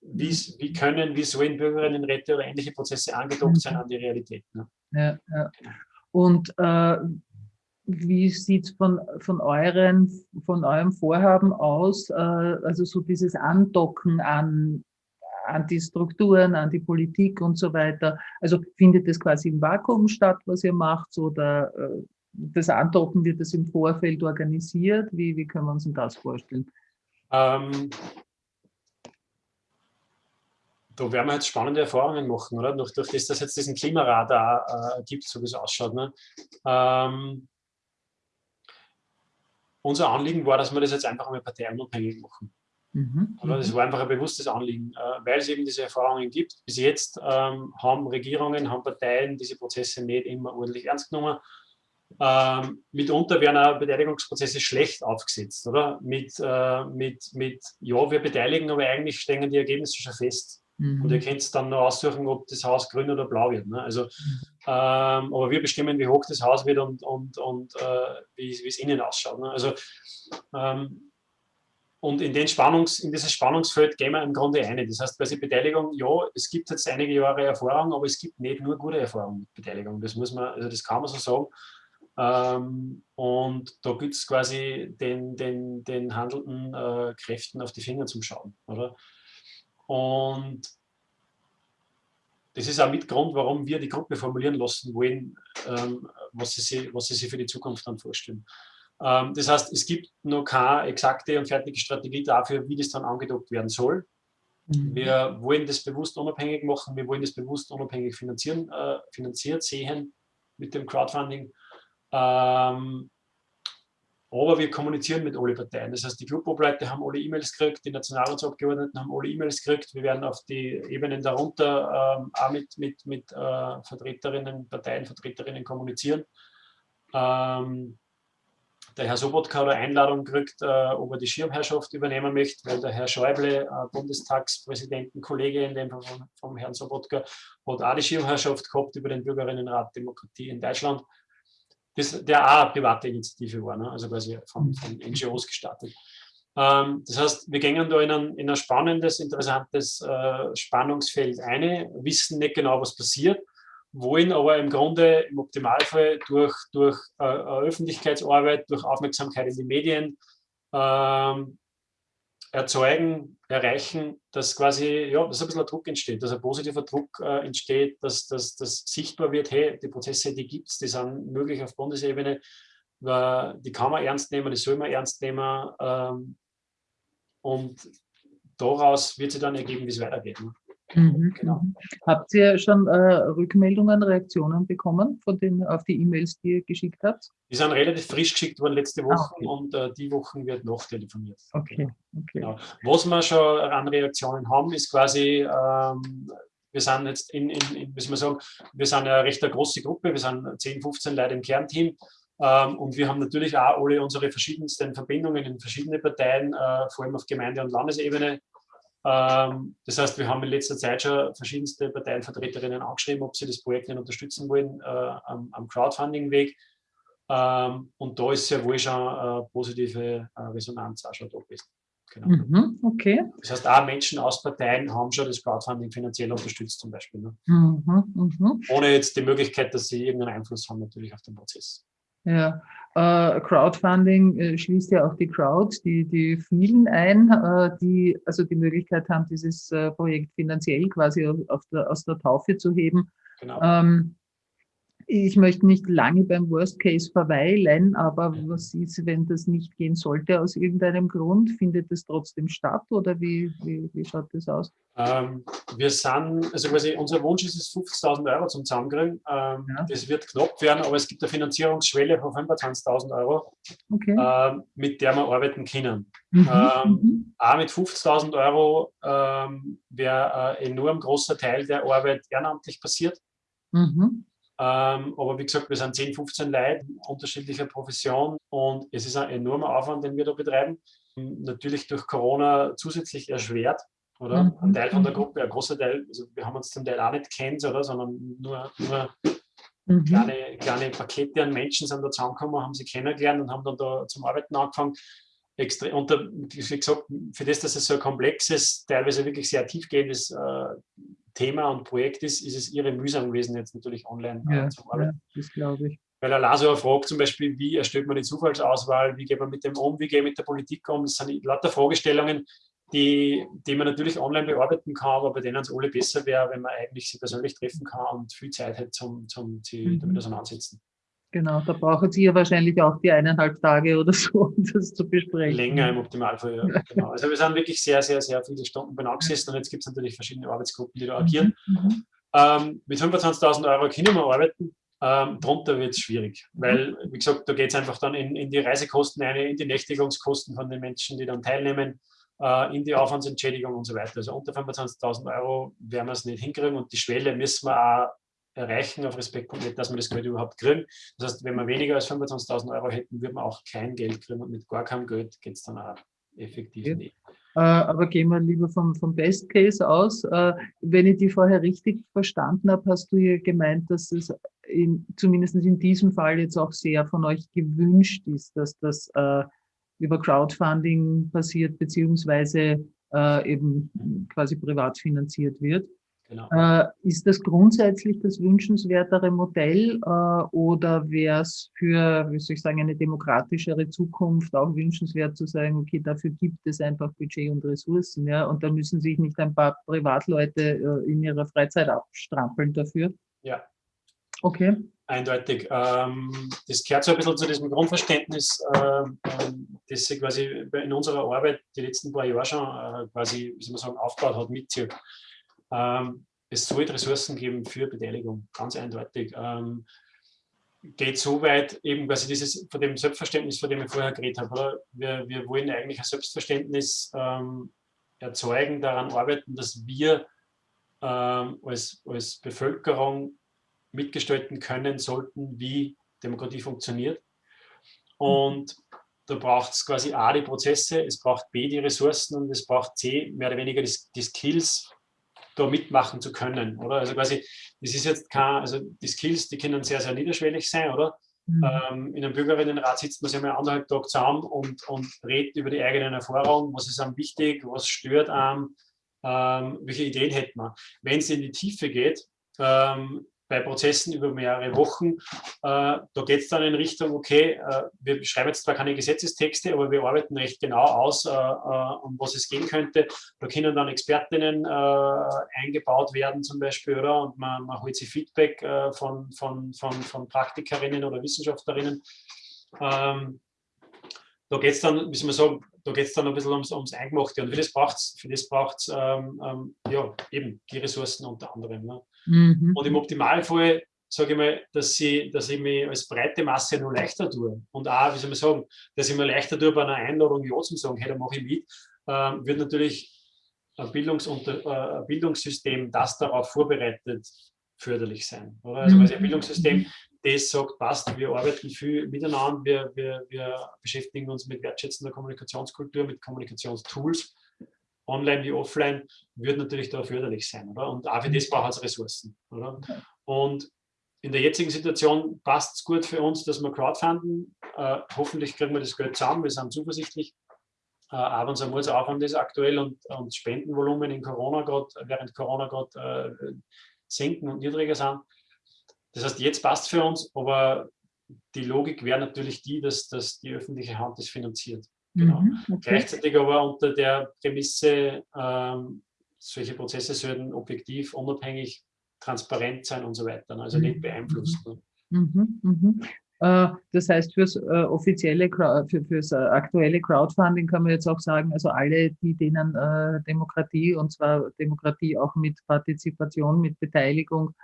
wie, wie können, wie sollen Bürgerinnenräte oder ähnliche Prozesse angedockt sein an die Realität. Ne? Ja, ja. Und äh, wie sieht es von, von, von eurem Vorhaben aus, äh, also so dieses Andocken an an die Strukturen, an die Politik und so weiter. Also findet das quasi im Vakuum statt, was ihr macht, oder äh, das Andocken wird das im Vorfeld organisiert? Wie, wie können wir uns das vorstellen? Ähm, da werden wir jetzt spannende Erfahrungen machen, oder? Durch, durch das, dass jetzt diesen Klimaradar äh, gibt, so wie es ausschaut. Ne? Ähm, unser Anliegen war, dass wir das jetzt einfach einmal parteiunabhängig machen. Mhm. Aber das mhm. war einfach ein bewusstes Anliegen, äh, weil es eben diese Erfahrungen gibt. Bis jetzt ähm, haben Regierungen, haben Parteien diese Prozesse nicht immer ordentlich ernst genommen. Ähm, mitunter werden auch Beteiligungsprozesse schlecht aufgesetzt, oder? Mit, äh, mit, mit, ja, wir beteiligen, aber eigentlich stehen die Ergebnisse schon fest. Mhm. Und ihr könnt dann noch aussuchen, ob das Haus grün oder blau wird. Ne? Also, mhm. ähm, aber wir bestimmen, wie hoch das Haus wird und, und, und äh, wie, es innen ausschaut. Ne? Also, ähm, und in, den Spannungs, in dieses Spannungsfeld gehen wir im Grunde ein. Das heißt, bei der Beteiligung, ja, es gibt jetzt einige Jahre Erfahrung, aber es gibt nicht nur gute Erfahrungen mit Beteiligung. Das muss man, also das kann man so sagen. Ähm, und da gibt es quasi den, den, den handelnden äh, Kräften auf die Finger zum Schauen. Oder? Und das ist auch mit Grund, warum wir die Gruppe formulieren lassen wollen, ähm, was, sie was sie sich für die Zukunft dann vorstellen. Ähm, das heißt, es gibt noch keine exakte und fertige Strategie dafür, wie das dann angedockt werden soll. Mhm. Wir wollen das bewusst unabhängig machen, wir wollen das bewusst unabhängig finanzieren, äh, finanziert sehen mit dem Crowdfunding. Ähm, aber wir kommunizieren mit allen Parteien. Das heißt, die Clubobleute haben alle E-Mails gekriegt, die Nationalratsabgeordneten haben alle E-Mails gekriegt. Wir werden auf die Ebenen darunter ähm, auch mit, mit, mit äh, Vertreterinnen, Parteienvertreterinnen kommunizieren. Ähm, der Herr Sobotka eine Einladung gekriegt, äh, ob er die Schirmherrschaft übernehmen möchte, weil der Herr Schäuble, äh, Bundestagspräsidentenkollege in dem vom, vom Herrn Sobotka, hat auch die Schirmherrschaft gehabt über den Bürgerinnenrat Demokratie in Deutschland, das, der auch eine private Initiative war, ne? also quasi von, von NGOs gestartet. Ähm, das heißt, wir gehen da in ein, in ein spannendes, interessantes äh, Spannungsfeld ein, wissen nicht genau, was passiert, wollen aber im Grunde im Optimalfall durch, durch äh, Öffentlichkeitsarbeit, durch Aufmerksamkeit in die Medien ähm, erzeugen, erreichen, dass quasi, ja, dass ein bisschen Druck entsteht, dass ein positiver Druck äh, entsteht, dass, dass, dass sichtbar wird, hey, die Prozesse, die gibt es, die sind möglich auf Bundesebene, die kann man ernst nehmen, die soll man ernst nehmen ähm, und daraus wird sich dann ergeben, wie es weitergeht. Ne? Mhm, genau. Mhm. Habt ihr schon äh, Rückmeldungen, Reaktionen bekommen von den, auf die E-Mails, die ihr geschickt habt? Die sind relativ frisch geschickt worden letzte Woche ah, okay. und äh, die Wochen wird noch telefoniert. Okay. okay. Genau. Was wir schon an Reaktionen haben, ist quasi, ähm, wir sind jetzt in, in, in, wie soll man sagen, wir sind eine recht eine große Gruppe, wir sind 10, 15 Leute im Kernteam. Ähm, und wir haben natürlich auch alle unsere verschiedensten Verbindungen in verschiedene Parteien, äh, vor allem auf Gemeinde- und Landesebene das heißt, wir haben in letzter Zeit schon verschiedenste Parteienvertreterinnen angeschrieben, ob sie das Projekt nicht unterstützen wollen äh, am, am Crowdfunding-Weg. Ähm, und da ist sehr wohl schon eine positive äh, Resonanz auch schon da gewesen. Genau. Mhm, okay. Das heißt, auch Menschen aus Parteien haben schon das Crowdfunding finanziell unterstützt zum Beispiel. Ne? Mhm, mh. Ohne jetzt die Möglichkeit, dass sie irgendeinen Einfluss haben natürlich auf den Prozess. Ja, äh, Crowdfunding äh, schließt ja auch die Crowd, die, die vielen ein, äh, die also die Möglichkeit haben, dieses äh, Projekt finanziell quasi der, aus der Taufe zu heben. Genau. Ähm, ich möchte nicht lange beim Worst Case verweilen, aber was ist, wenn das nicht gehen sollte aus irgendeinem Grund? Findet es trotzdem statt oder wie, wie, wie schaut das aus? Ähm, wir sind, also quasi unser Wunsch ist es 50.000 Euro zum Zusammenkriegen. Ähm, ja. Das wird knapp werden, aber es gibt eine Finanzierungsschwelle von 25.000 Euro, okay. ähm, mit der wir arbeiten können. Mhm. Ähm, mhm. Auch mit 50.000 Euro ähm, wäre ein enorm großer Teil der Arbeit ehrenamtlich passiert. Mhm. Ähm, aber wie gesagt, wir sind 10, 15 Leute unterschiedlicher Profession und es ist ein enormer Aufwand, den wir da betreiben. Natürlich durch Corona zusätzlich erschwert, oder? Mhm. Ein Teil von der Gruppe, ein großer Teil, also wir haben uns zum Teil auch nicht kennt, oder? sondern nur, nur mhm. kleine, kleine Pakete an Menschen sind da zusammengekommen, haben sie kennengelernt und haben dann da zum Arbeiten angefangen. Extra, und da, wie gesagt, für das, dass es so ein komplexes, teilweise wirklich sehr tiefgehendes äh, Thema und Projekt ist, ist es ihre mühsam gewesen, jetzt natürlich online äh, ja, zu arbeiten. Ja, das glaube ich. Weil ein Laser fragt zum Beispiel, wie erstellt man die Zufallsauswahl, wie geht man mit dem um, wie geht man mit der Politik um. Das sind lauter Fragestellungen, die, die man natürlich online bearbeiten kann, aber bei denen es alle besser wäre, wenn man eigentlich sie persönlich treffen kann und viel Zeit hat, zum, zum sie mhm. damit auseinandersetzen. Genau, da brauchen Sie ja wahrscheinlich auch die eineinhalb Tage oder so, um das zu besprechen. Länger im Optimalfall, ja. Genau. Also wir sind wirklich sehr, sehr, sehr viele Stunden benannt gesessen und jetzt gibt es natürlich verschiedene Arbeitsgruppen, die da agieren. Mhm. mhm. Ähm, mit 25.000 Euro können wir arbeiten, ähm, drunter wird es schwierig, mhm. weil, wie gesagt, da geht es einfach dann in, in, die Reisekosten ein, in die Nächtigungskosten von den Menschen, die dann teilnehmen, äh, in die Aufwandsentschädigung und so weiter. Also unter 25.000 Euro werden wir es nicht hinkriegen und die Schwelle müssen wir auch erreichen auf Respekt.net, dass wir das Geld überhaupt kriegen. Das heißt, wenn wir weniger als 25.000 Euro hätten, würden wir auch kein Geld kriegen und mit gar keinem Geld geht es dann auch effektiv ja. nicht. Äh, aber gehen wir lieber vom, vom Best Case aus. Äh, wenn ich die vorher richtig verstanden habe, hast du ja gemeint, dass es in, zumindest in diesem Fall jetzt auch sehr von euch gewünscht ist, dass das äh, über Crowdfunding passiert, beziehungsweise eben quasi privat finanziert wird. Genau. Äh, ist das grundsätzlich das wünschenswertere Modell äh, oder wäre es für, wie soll ich sagen, eine demokratischere Zukunft auch wünschenswert zu sagen, okay, dafür gibt es einfach Budget und Ressourcen, ja, und da müssen sich nicht ein paar Privatleute äh, in ihrer Freizeit abstrampeln dafür? Ja. Okay. Eindeutig. Ähm, das gehört so ein bisschen zu diesem Grundverständnis, ähm, das sich quasi in unserer Arbeit die letzten paar Jahre schon äh, quasi, wie soll man sagen, aufgebaut hat, mitzieht. Ähm, es soll Ressourcen geben für Beteiligung, ganz eindeutig. Ähm, geht so weit, eben quasi dieses von dem Selbstverständnis, von dem ich vorher geredet habe. Oder? Wir, wir wollen eigentlich ein Selbstverständnis ähm, erzeugen, daran arbeiten, dass wir ähm, als, als Bevölkerung mitgestalten können sollten, wie Demokratie funktioniert. Und da braucht es quasi A, die Prozesse, es braucht B, die Ressourcen und es braucht C, mehr oder weniger die, die Skills, da mitmachen zu können, oder? Also quasi, das ist jetzt kein, also die Skills, die können sehr, sehr niederschwellig sein, oder? Mhm. Ähm, in einem Bürgerinnenrat sitzt man sich mal anderthalb Tage zusammen und, und redet über die eigenen Erfahrungen, was ist einem wichtig, was stört einem, ähm, welche Ideen hätte man. Wenn es in die Tiefe geht, ähm, bei Prozessen über mehrere Wochen. Äh, da geht es dann in Richtung, okay, äh, wir schreiben jetzt zwar keine Gesetzestexte, aber wir arbeiten recht genau aus, äh, um was es gehen könnte. Da können dann Expertinnen eingebaut werden zum Beispiel, oder? Und man, man holt sich Feedback von, von, von, von Praktikerinnen oder Wissenschaftlerinnen. Ähm, da geht es dann, soll man sagen, da geht es dann ein bisschen ums, ums Eingemachte. Und für das braucht es für ähm, ähm, ja, eben die Ressourcen unter anderem. Ne? Mhm. Und im Optimalfall sage ich mal, dass, sie, dass ich mich als breite Masse noch leichter tue. Und auch, wie soll man sagen, dass ich mir leichter tue, bei einer Einladung Ja zu sagen, hey, da mache ich mit, ähm, wird natürlich ein, Bildungs äh, Bildungssystem, das darauf vorbereitet, förderlich sein. Oder? Also, also ein Bildungssystem, das sagt, passt, wir arbeiten viel miteinander, wir, wir, wir beschäftigen uns mit wertschätzender Kommunikationskultur, mit Kommunikationstools online wie offline, wird natürlich da förderlich sein. Oder? Und auch für das braucht es Ressourcen. Oder? Und in der jetzigen Situation passt es gut für uns, dass wir crowdfunden. Äh, hoffentlich kriegen wir das Geld zusammen, wir sind zuversichtlich. Äh, aber unser Aufwand ist aktuell und, und Spendenvolumen in Corona grad, während Corona gerade äh, senken und niedriger sind. Das heißt, jetzt passt für uns, aber die Logik wäre natürlich die, dass, dass die öffentliche Hand das finanziert. Genau. Mhm, okay. Gleichzeitig aber unter der Prämisse, ähm, solche Prozesse sollten objektiv, unabhängig, transparent sein und so weiter, ne? also mhm. nicht beeinflusst. Ne? Mhm, mhm. Äh, das heißt, fürs äh, offizielle, für, fürs äh, aktuelle Crowdfunding kann man jetzt auch sagen, also alle, die denen Demokratie, und zwar Demokratie auch mit Partizipation, mit Beteiligung,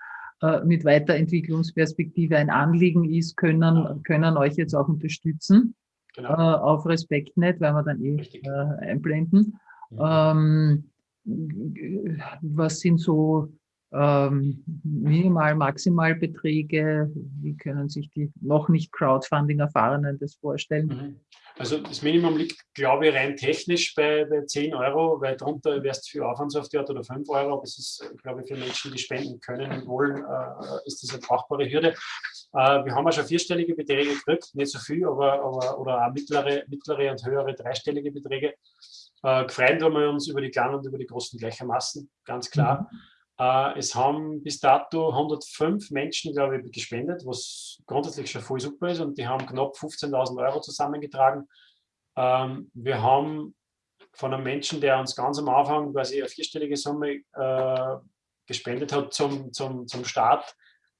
mit Weiterentwicklungsperspektive ein Anliegen ist, können, können euch jetzt auch unterstützen genau. äh, auf Respektnet, werden wir dann eh äh, einblenden. Mhm. Ähm, was sind so ähm, Minimal-, Maximalbeträge? Wie können sich die noch nicht Crowdfunding-Erfahrenen das vorstellen? Mhm. Also das Minimum liegt, glaube ich, rein technisch bei, bei 10 Euro, weil darunter wärst du für Aufwandsauftört oder 5 Euro. Aber es ist, glaube ich, für Menschen, die spenden können und wollen, äh, ist das eine brauchbare Hürde. Äh, wir haben auch schon vierstellige Beträge gekriegt, nicht so viel, aber, aber oder auch mittlere, mittlere und höhere dreistellige Beträge. Äh, gefreut haben wir uns über die kleinen und über die großen gleichermaßen, ganz klar. Mhm. Äh, es haben bis dato 105 Menschen, glaube ich, gespendet, was grundsätzlich schon voll super ist und die haben knapp 15.000 Euro zusammengetragen. Ähm, wir haben von einem Menschen, der uns ganz am Anfang quasi eine vierstellige Summe äh, gespendet hat zum, zum, zum Start,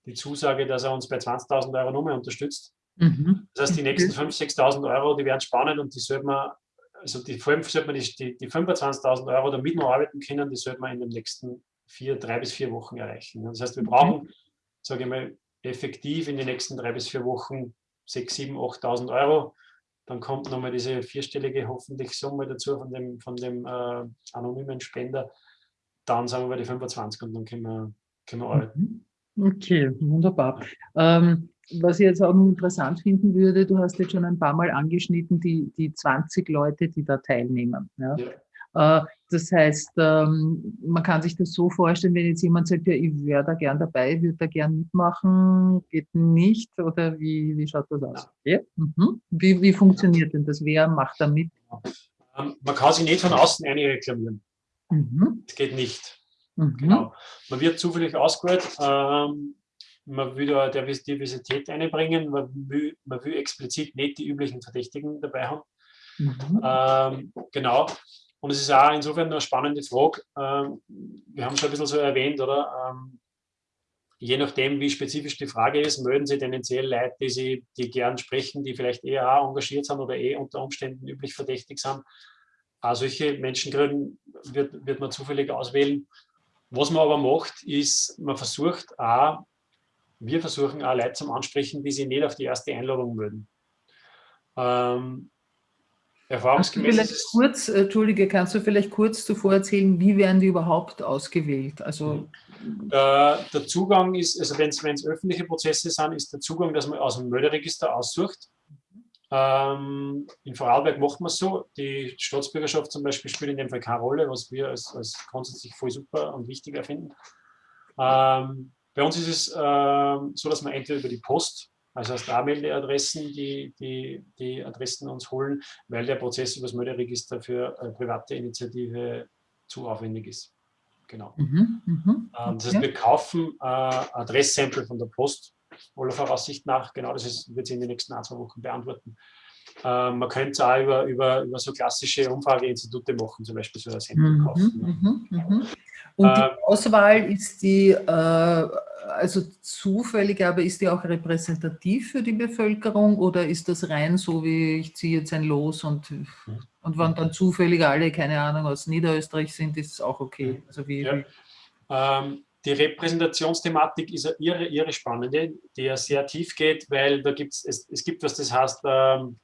die Zusage, dass er uns bei 20.000 Euro Nummer unterstützt. Mhm. Das heißt, die nächsten 5.000, 6.000 Euro, die werden spannend und die sollte man, also die, vor allem sollte man die, die, die 25.000 Euro, damit wir arbeiten können, die sollte man in den nächsten vier, drei bis vier Wochen erreichen. Das heißt, wir brauchen, sage ich mal, effektiv in den nächsten drei bis vier Wochen 6.000, 7.000, 8.000 Euro. Dann kommt nochmal diese vierstellige hoffentlich Summe dazu von dem, von dem äh, anonymen Spender. Dann sagen wir bei die 25 und dann können wir, können wir arbeiten. Okay, wunderbar. Ähm, was ich jetzt auch noch interessant finden würde, du hast jetzt schon ein paar Mal angeschnitten, die, die 20 Leute, die da teilnehmen. Ja? Ja. Äh, das heißt, ähm, man kann sich das so vorstellen, wenn jetzt jemand sagt, ja, ich wäre da gern dabei, würde da gern mitmachen, geht nicht oder wie, wie schaut das aus? Ja. Mhm. Wie, wie funktioniert denn das? Wer macht da mit? Ähm, man kann sich nicht von außen einreklamieren. Mhm. Das geht nicht. Mhm. Genau. Man wird zufällig ausgewählt. Ähm, man will da Diversität einbringen, man will, man will explizit nicht die üblichen Verdächtigen dabei haben. Mhm. Ähm, genau. Und es ist auch insofern eine spannende Frage. Ähm, wir haben schon ein bisschen so erwähnt, oder? Ähm, je nachdem, wie spezifisch die Frage ist, melden Sie tendenziell Leute, die Sie die gern sprechen, die vielleicht eher engagiert sind oder eh unter Umständen üblich verdächtig sind. Auch solche Menschengruppen wird, wird man zufällig auswählen. Was man aber macht, ist, man versucht auch, wir versuchen auch Leute zum Ansprechen, die sich nicht auf die erste Einladung melden. Ähm, erfahrungsgemäß vielleicht kurz, äh, Entschuldige, kannst du vielleicht kurz zuvor erzählen, wie werden die überhaupt ausgewählt? Also der, der Zugang ist, also wenn es öffentliche Prozesse sind, ist der Zugang, dass man aus dem Melderegister aussucht. Ähm, in Vorarlberg macht man es so. Die Staatsbürgerschaft zum Beispiel spielt in dem Fall keine Rolle, was wir als, als grundsätzlich voll super und wichtig erfinden. Ähm, bei uns ist es ähm, so, dass man entweder über die Post, also der Anmeldeadressen, die, die, die Adressen uns holen, weil der Prozess über das Melderegister für eine private Initiative zu aufwendig ist. Genau. Mhm, mh, okay. Ähm, das heißt, wir kaufen äh, Adresssample von der Post, aller Voraussicht nach. Genau, das ist, wird sich in den nächsten ein, zwei Wochen beantworten. Ähm, man könnte es auch über, über, über so klassische Umfrageinstitute machen, zum Beispiel so ein Sample mhm, kaufen. Mhm, mh. Und die äh, Auswahl ist die, äh, also zufällig, aber ist die auch repräsentativ für die Bevölkerung oder ist das rein so, wie ich ziehe jetzt ein Los und, und wenn dann zufällig alle, keine Ahnung, aus Niederösterreich sind, ist es auch okay? Also wie, ja. ähm, die Repräsentationsthematik ist eine irre, irre spannende, die ja sehr tief geht, weil da gibt's, es, es gibt was, das heißt, ähm,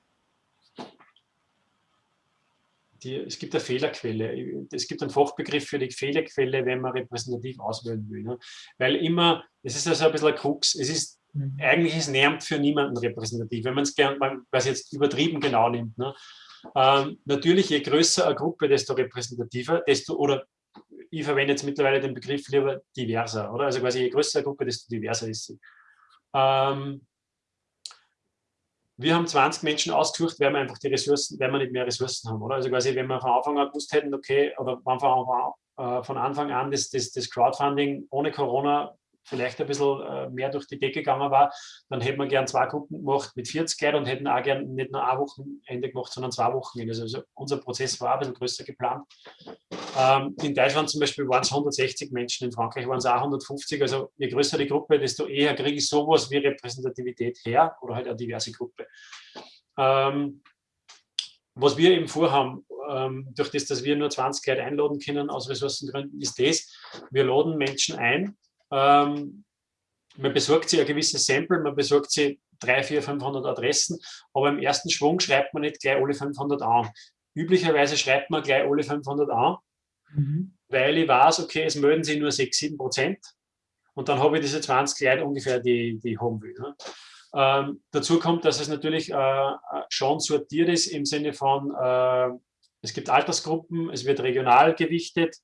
die, es gibt eine Fehlerquelle. Es gibt einen Fachbegriff für die Fehlerquelle, wenn man repräsentativ auswählen will. Ne? Weil immer, es ist also ein bisschen ein Krux, es ist, mhm. eigentlich ist Nermt für niemanden repräsentativ, wenn man es gern, was jetzt übertrieben genau nimmt. Ne? Ähm, natürlich, je größer eine Gruppe, desto repräsentativer, desto, oder ich verwende jetzt mittlerweile den Begriff lieber diverser, oder? Also quasi je größer eine Gruppe, desto diverser ist sie. Ähm, wir haben 20 Menschen ausgesucht, weil wir einfach die Ressourcen, weil wir nicht mehr Ressourcen haben, oder? Also quasi, wenn wir von Anfang an gewusst hätten, okay, oder von Anfang an das, das, das Crowdfunding ohne Corona vielleicht ein bisschen äh, mehr durch die Decke gegangen war, dann hätten wir gern zwei Gruppen gemacht mit 40 Leuten und hätten auch gern nicht nur ein Wochenende gemacht, sondern zwei Wochenende. Also, also unser Prozess war ein bisschen größer geplant. Ähm, in Deutschland zum Beispiel waren es 160 Menschen, in Frankreich waren es auch 150. Also je größer die Gruppe, desto eher kriege ich sowas wie Repräsentativität her oder halt eine diverse Gruppe. Ähm, was wir eben vorhaben, ähm, durch das, dass wir nur 20 Leute einladen können aus Ressourcengründen, ist das, wir laden Menschen ein, ähm, man besorgt sich ein gewisses Sample, man besorgt sich 300, 400, 500 Adressen, aber im ersten Schwung schreibt man nicht gleich alle 500 an. Üblicherweise schreibt man gleich alle 500 an, mhm. weil ich weiß, okay, es melden sich nur 6, 7 Prozent und dann habe ich diese 20 Leute ungefähr, die, die ich haben will. Ne? Ähm, dazu kommt, dass es natürlich äh, schon sortiert ist im Sinne von, äh, es gibt Altersgruppen, es wird regional gewichtet,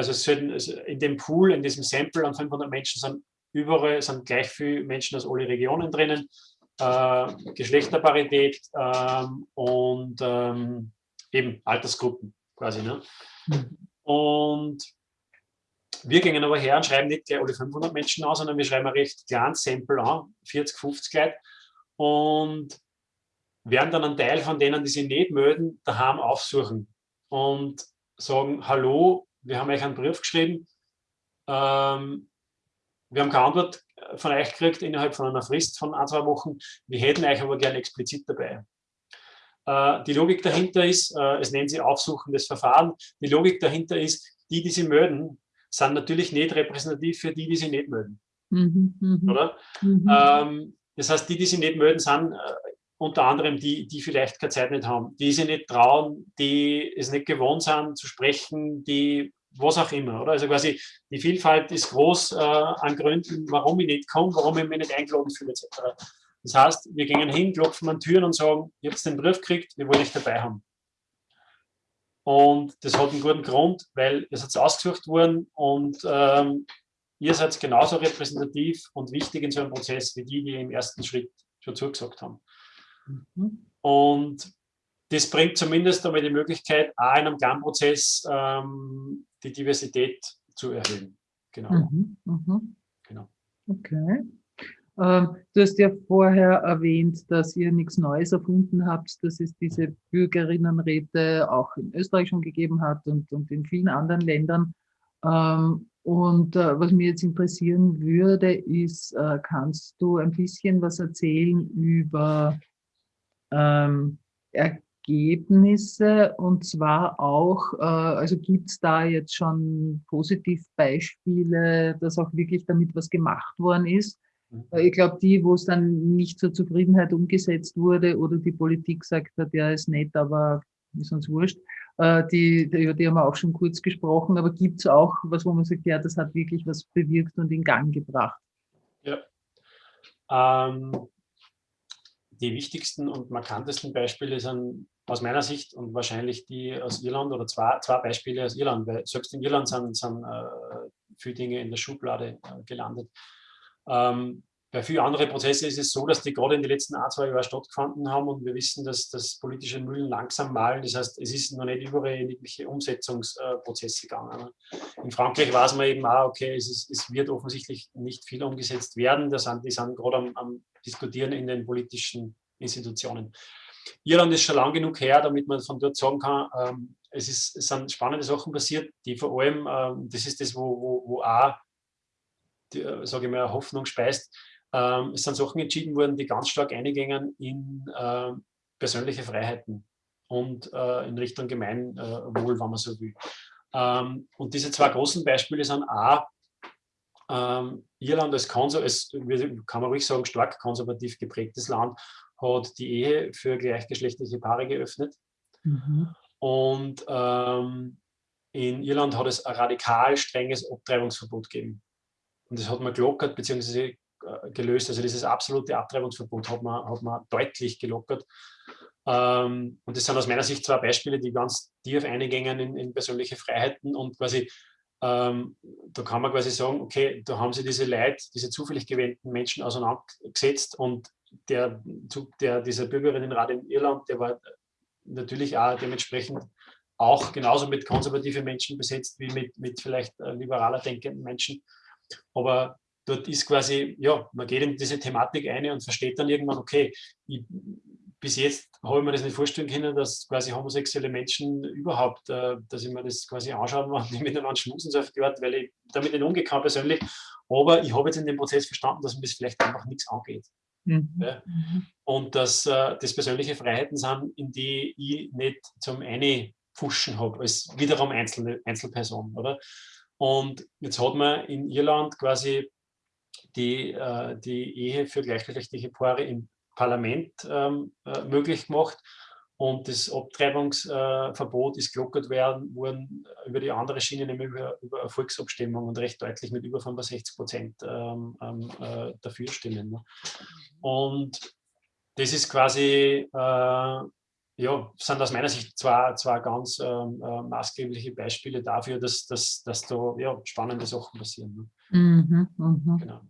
also sollten, in dem Pool, in diesem Sample an 500 Menschen sind überall sind gleich viele Menschen aus allen Regionen drinnen, äh, Geschlechterparität ähm, und ähm, eben Altersgruppen quasi. Ne? Mhm. Und wir gehen aber her und schreiben nicht gleich alle 500 Menschen an, sondern wir schreiben ein recht kleines Sample an, 40, 50 Leute und werden dann einen Teil von denen, die sich nicht melden, daheim aufsuchen und sagen, hallo, wir haben euch einen Brief geschrieben, ähm, wir haben keine Antwort von euch gekriegt innerhalb von einer Frist von ein, zwei Wochen. Wir hätten euch aber gerne explizit dabei. Äh, die Logik dahinter ist, äh, es nennen sie aufsuchendes Verfahren, die Logik dahinter ist, die, die sie melden, sind natürlich nicht repräsentativ für die, die sie nicht melden. Mhm, mh. Oder? Mhm. Ähm, das heißt, die, die sie nicht melden, sind äh, unter anderem die, die vielleicht keine Zeit nicht haben, die sich nicht trauen, die es nicht gewohnt sind zu sprechen, die was auch immer. Oder? Also quasi die Vielfalt ist groß äh, an Gründen, warum ich nicht komme, warum ich mich nicht eingeladen fühle, etc. Das heißt, wir gehen hin, klopfen an Türen und sagen, ihr habt den Brief gekriegt, wir wollen dich dabei haben. Und das hat einen guten Grund, weil ihr seid ausgesucht worden und ähm, ihr seid genauso repräsentativ und wichtig in so einem Prozess wie die, die im ersten Schritt schon zugesagt haben. Mhm. Und das bringt zumindest einmal die Möglichkeit, auch in einem Planprozess ähm, die Diversität zu erhöhen. Genau. Mhm, mh. genau. Okay. Ähm, du hast ja vorher erwähnt, dass ihr nichts Neues erfunden habt, dass es diese Bürgerinnenräte auch in Österreich schon gegeben hat und, und in vielen anderen Ländern. Ähm, und äh, was mich jetzt interessieren würde, ist, äh, kannst du ein bisschen was erzählen über ähm, Ergebnisse und zwar auch, äh, also gibt es da jetzt schon Positivbeispiele, dass auch wirklich damit was gemacht worden ist? Mhm. Ich glaube, die, wo es dann nicht zur Zufriedenheit umgesetzt wurde oder die Politik sagt hat, ja, ist nett, aber ist uns wurscht, äh, die, die, die haben wir auch schon kurz gesprochen, aber gibt es auch was, wo man sagt, ja, das hat wirklich was bewirkt und in Gang gebracht? Ja. Ähm, die wichtigsten und markantesten Beispiele sind aus meiner Sicht und wahrscheinlich die aus Irland oder zwei, zwei Beispiele aus Irland, weil selbst in Irland sind, sind äh, viele Dinge in der Schublade äh, gelandet. Ähm, bei vielen anderen Prozessen ist es so, dass die gerade in den letzten ein, zwei Jahren stattgefunden haben und wir wissen, dass das politische Mühlen langsam malen. Das heißt, es ist noch nicht überall in irgendwelche Umsetzungsprozesse gegangen. In Frankreich weiß man eben auch, okay, es, ist, es wird offensichtlich nicht viel umgesetzt werden. Da sind, die sind gerade am, am Diskutieren in den politischen Institutionen. Irland ist schon lang genug her, damit man von dort sagen kann, ähm, es, ist, es sind spannende Sachen passiert, die vor allem, ähm, das ist das, wo, wo, wo auch äh, sage ich mal, Hoffnung speist. Ähm, es sind Sachen entschieden worden, die ganz stark eingängen in äh, persönliche Freiheiten und äh, in Richtung Gemeinwohl, wenn man so will. Ähm, und diese zwei großen Beispiele sind A, Irland als, als, kann man ruhig sagen, stark konservativ geprägtes Land, hat die Ehe für gleichgeschlechtliche Paare geöffnet. Mhm. Und ähm, in Irland hat es ein radikal strenges Abtreibungsverbot gegeben. Und das hat man gelockert bzw. Äh, gelöst. Also dieses absolute Abtreibungsverbot hat man, hat man deutlich gelockert. Ähm, und das sind aus meiner Sicht zwei Beispiele, die ganz tief eingängen in, in persönliche Freiheiten und quasi ähm, da kann man quasi sagen, okay, da haben sie diese Leute, diese zufällig gewählten Menschen auseinandergesetzt und der, der, dieser Bürgerinnenrat in Irland, der war natürlich auch dementsprechend auch genauso mit konservativen Menschen besetzt wie mit, mit vielleicht äh, liberaler denkenden Menschen. Aber dort ist quasi, ja, man geht in diese Thematik ein und versteht dann irgendwann, okay, ich, bis jetzt habe ich mir das nicht vorstellen können, dass quasi homosexuelle Menschen überhaupt, äh, dass ich mir das quasi anschauen, wenn die miteinander schmusen, so auf die Art, weil ich damit nicht umgekommen persönlich. Aber ich habe jetzt in dem Prozess verstanden, dass mir das vielleicht einfach nichts angeht. Mhm. Ja. Und dass äh, das persönliche Freiheiten sind, in die ich nicht zum eine Fuschen habe, als wiederum einzelne Einzelperson. Oder? Und jetzt hat man in Irland quasi die, äh, die Ehe für gleichgeschlechtliche Paare im Parlament ähm, äh, möglich gemacht. Und das Abtreibungsverbot ist gelockert werden, worden über die andere Schiene, nämlich über, über Volksabstimmung und recht deutlich mit über 65 Prozent ähm, ähm, äh, dafür stimmen. Ne? Und das ist quasi äh, ja, sind aus meiner Sicht zwei, zwei ganz ähm, äh, maßgebliche Beispiele dafür, dass, dass, dass da ja, spannende Sachen passieren. Ne? Mhm, mh. genau.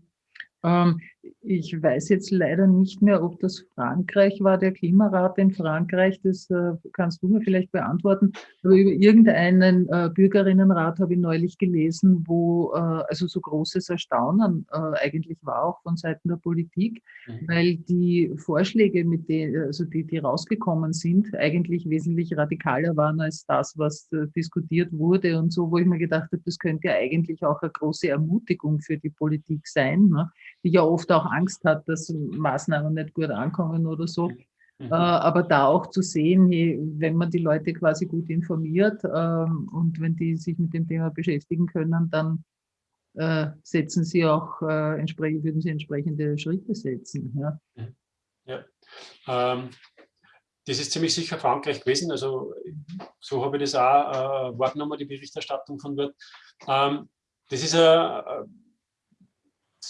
Ähm, ich weiß jetzt leider nicht mehr, ob das Frankreich war, der Klimarat in Frankreich. Das äh, kannst du mir vielleicht beantworten. Aber über irgendeinen äh, Bürgerinnenrat habe ich neulich gelesen, wo äh, also so großes Erstaunen eigentlich war, auch von Seiten der Politik, mhm. weil die Vorschläge, mit denen, also die, die rausgekommen sind, eigentlich wesentlich radikaler waren als das, was diskutiert wurde und so, wo ich mir gedacht habe, das könnte ja eigentlich auch eine große Ermutigung für die Politik sein, ne? die ja oft auch Angst hat, dass Maßnahmen nicht gut ankommen oder so. Mhm. Äh, aber da auch zu sehen, wenn man die Leute quasi gut informiert ähm, und wenn die sich mit dem Thema beschäftigen können, dann äh, setzen sie auch äh, entsprechend, würden sie entsprechende Schritte setzen. Ja, mhm. ja. Ähm, das ist ziemlich sicher Frankreich gewesen. Also so habe ich das auch äh, wahrgenommen, die Berichterstattung von dort. Ähm, das ist eine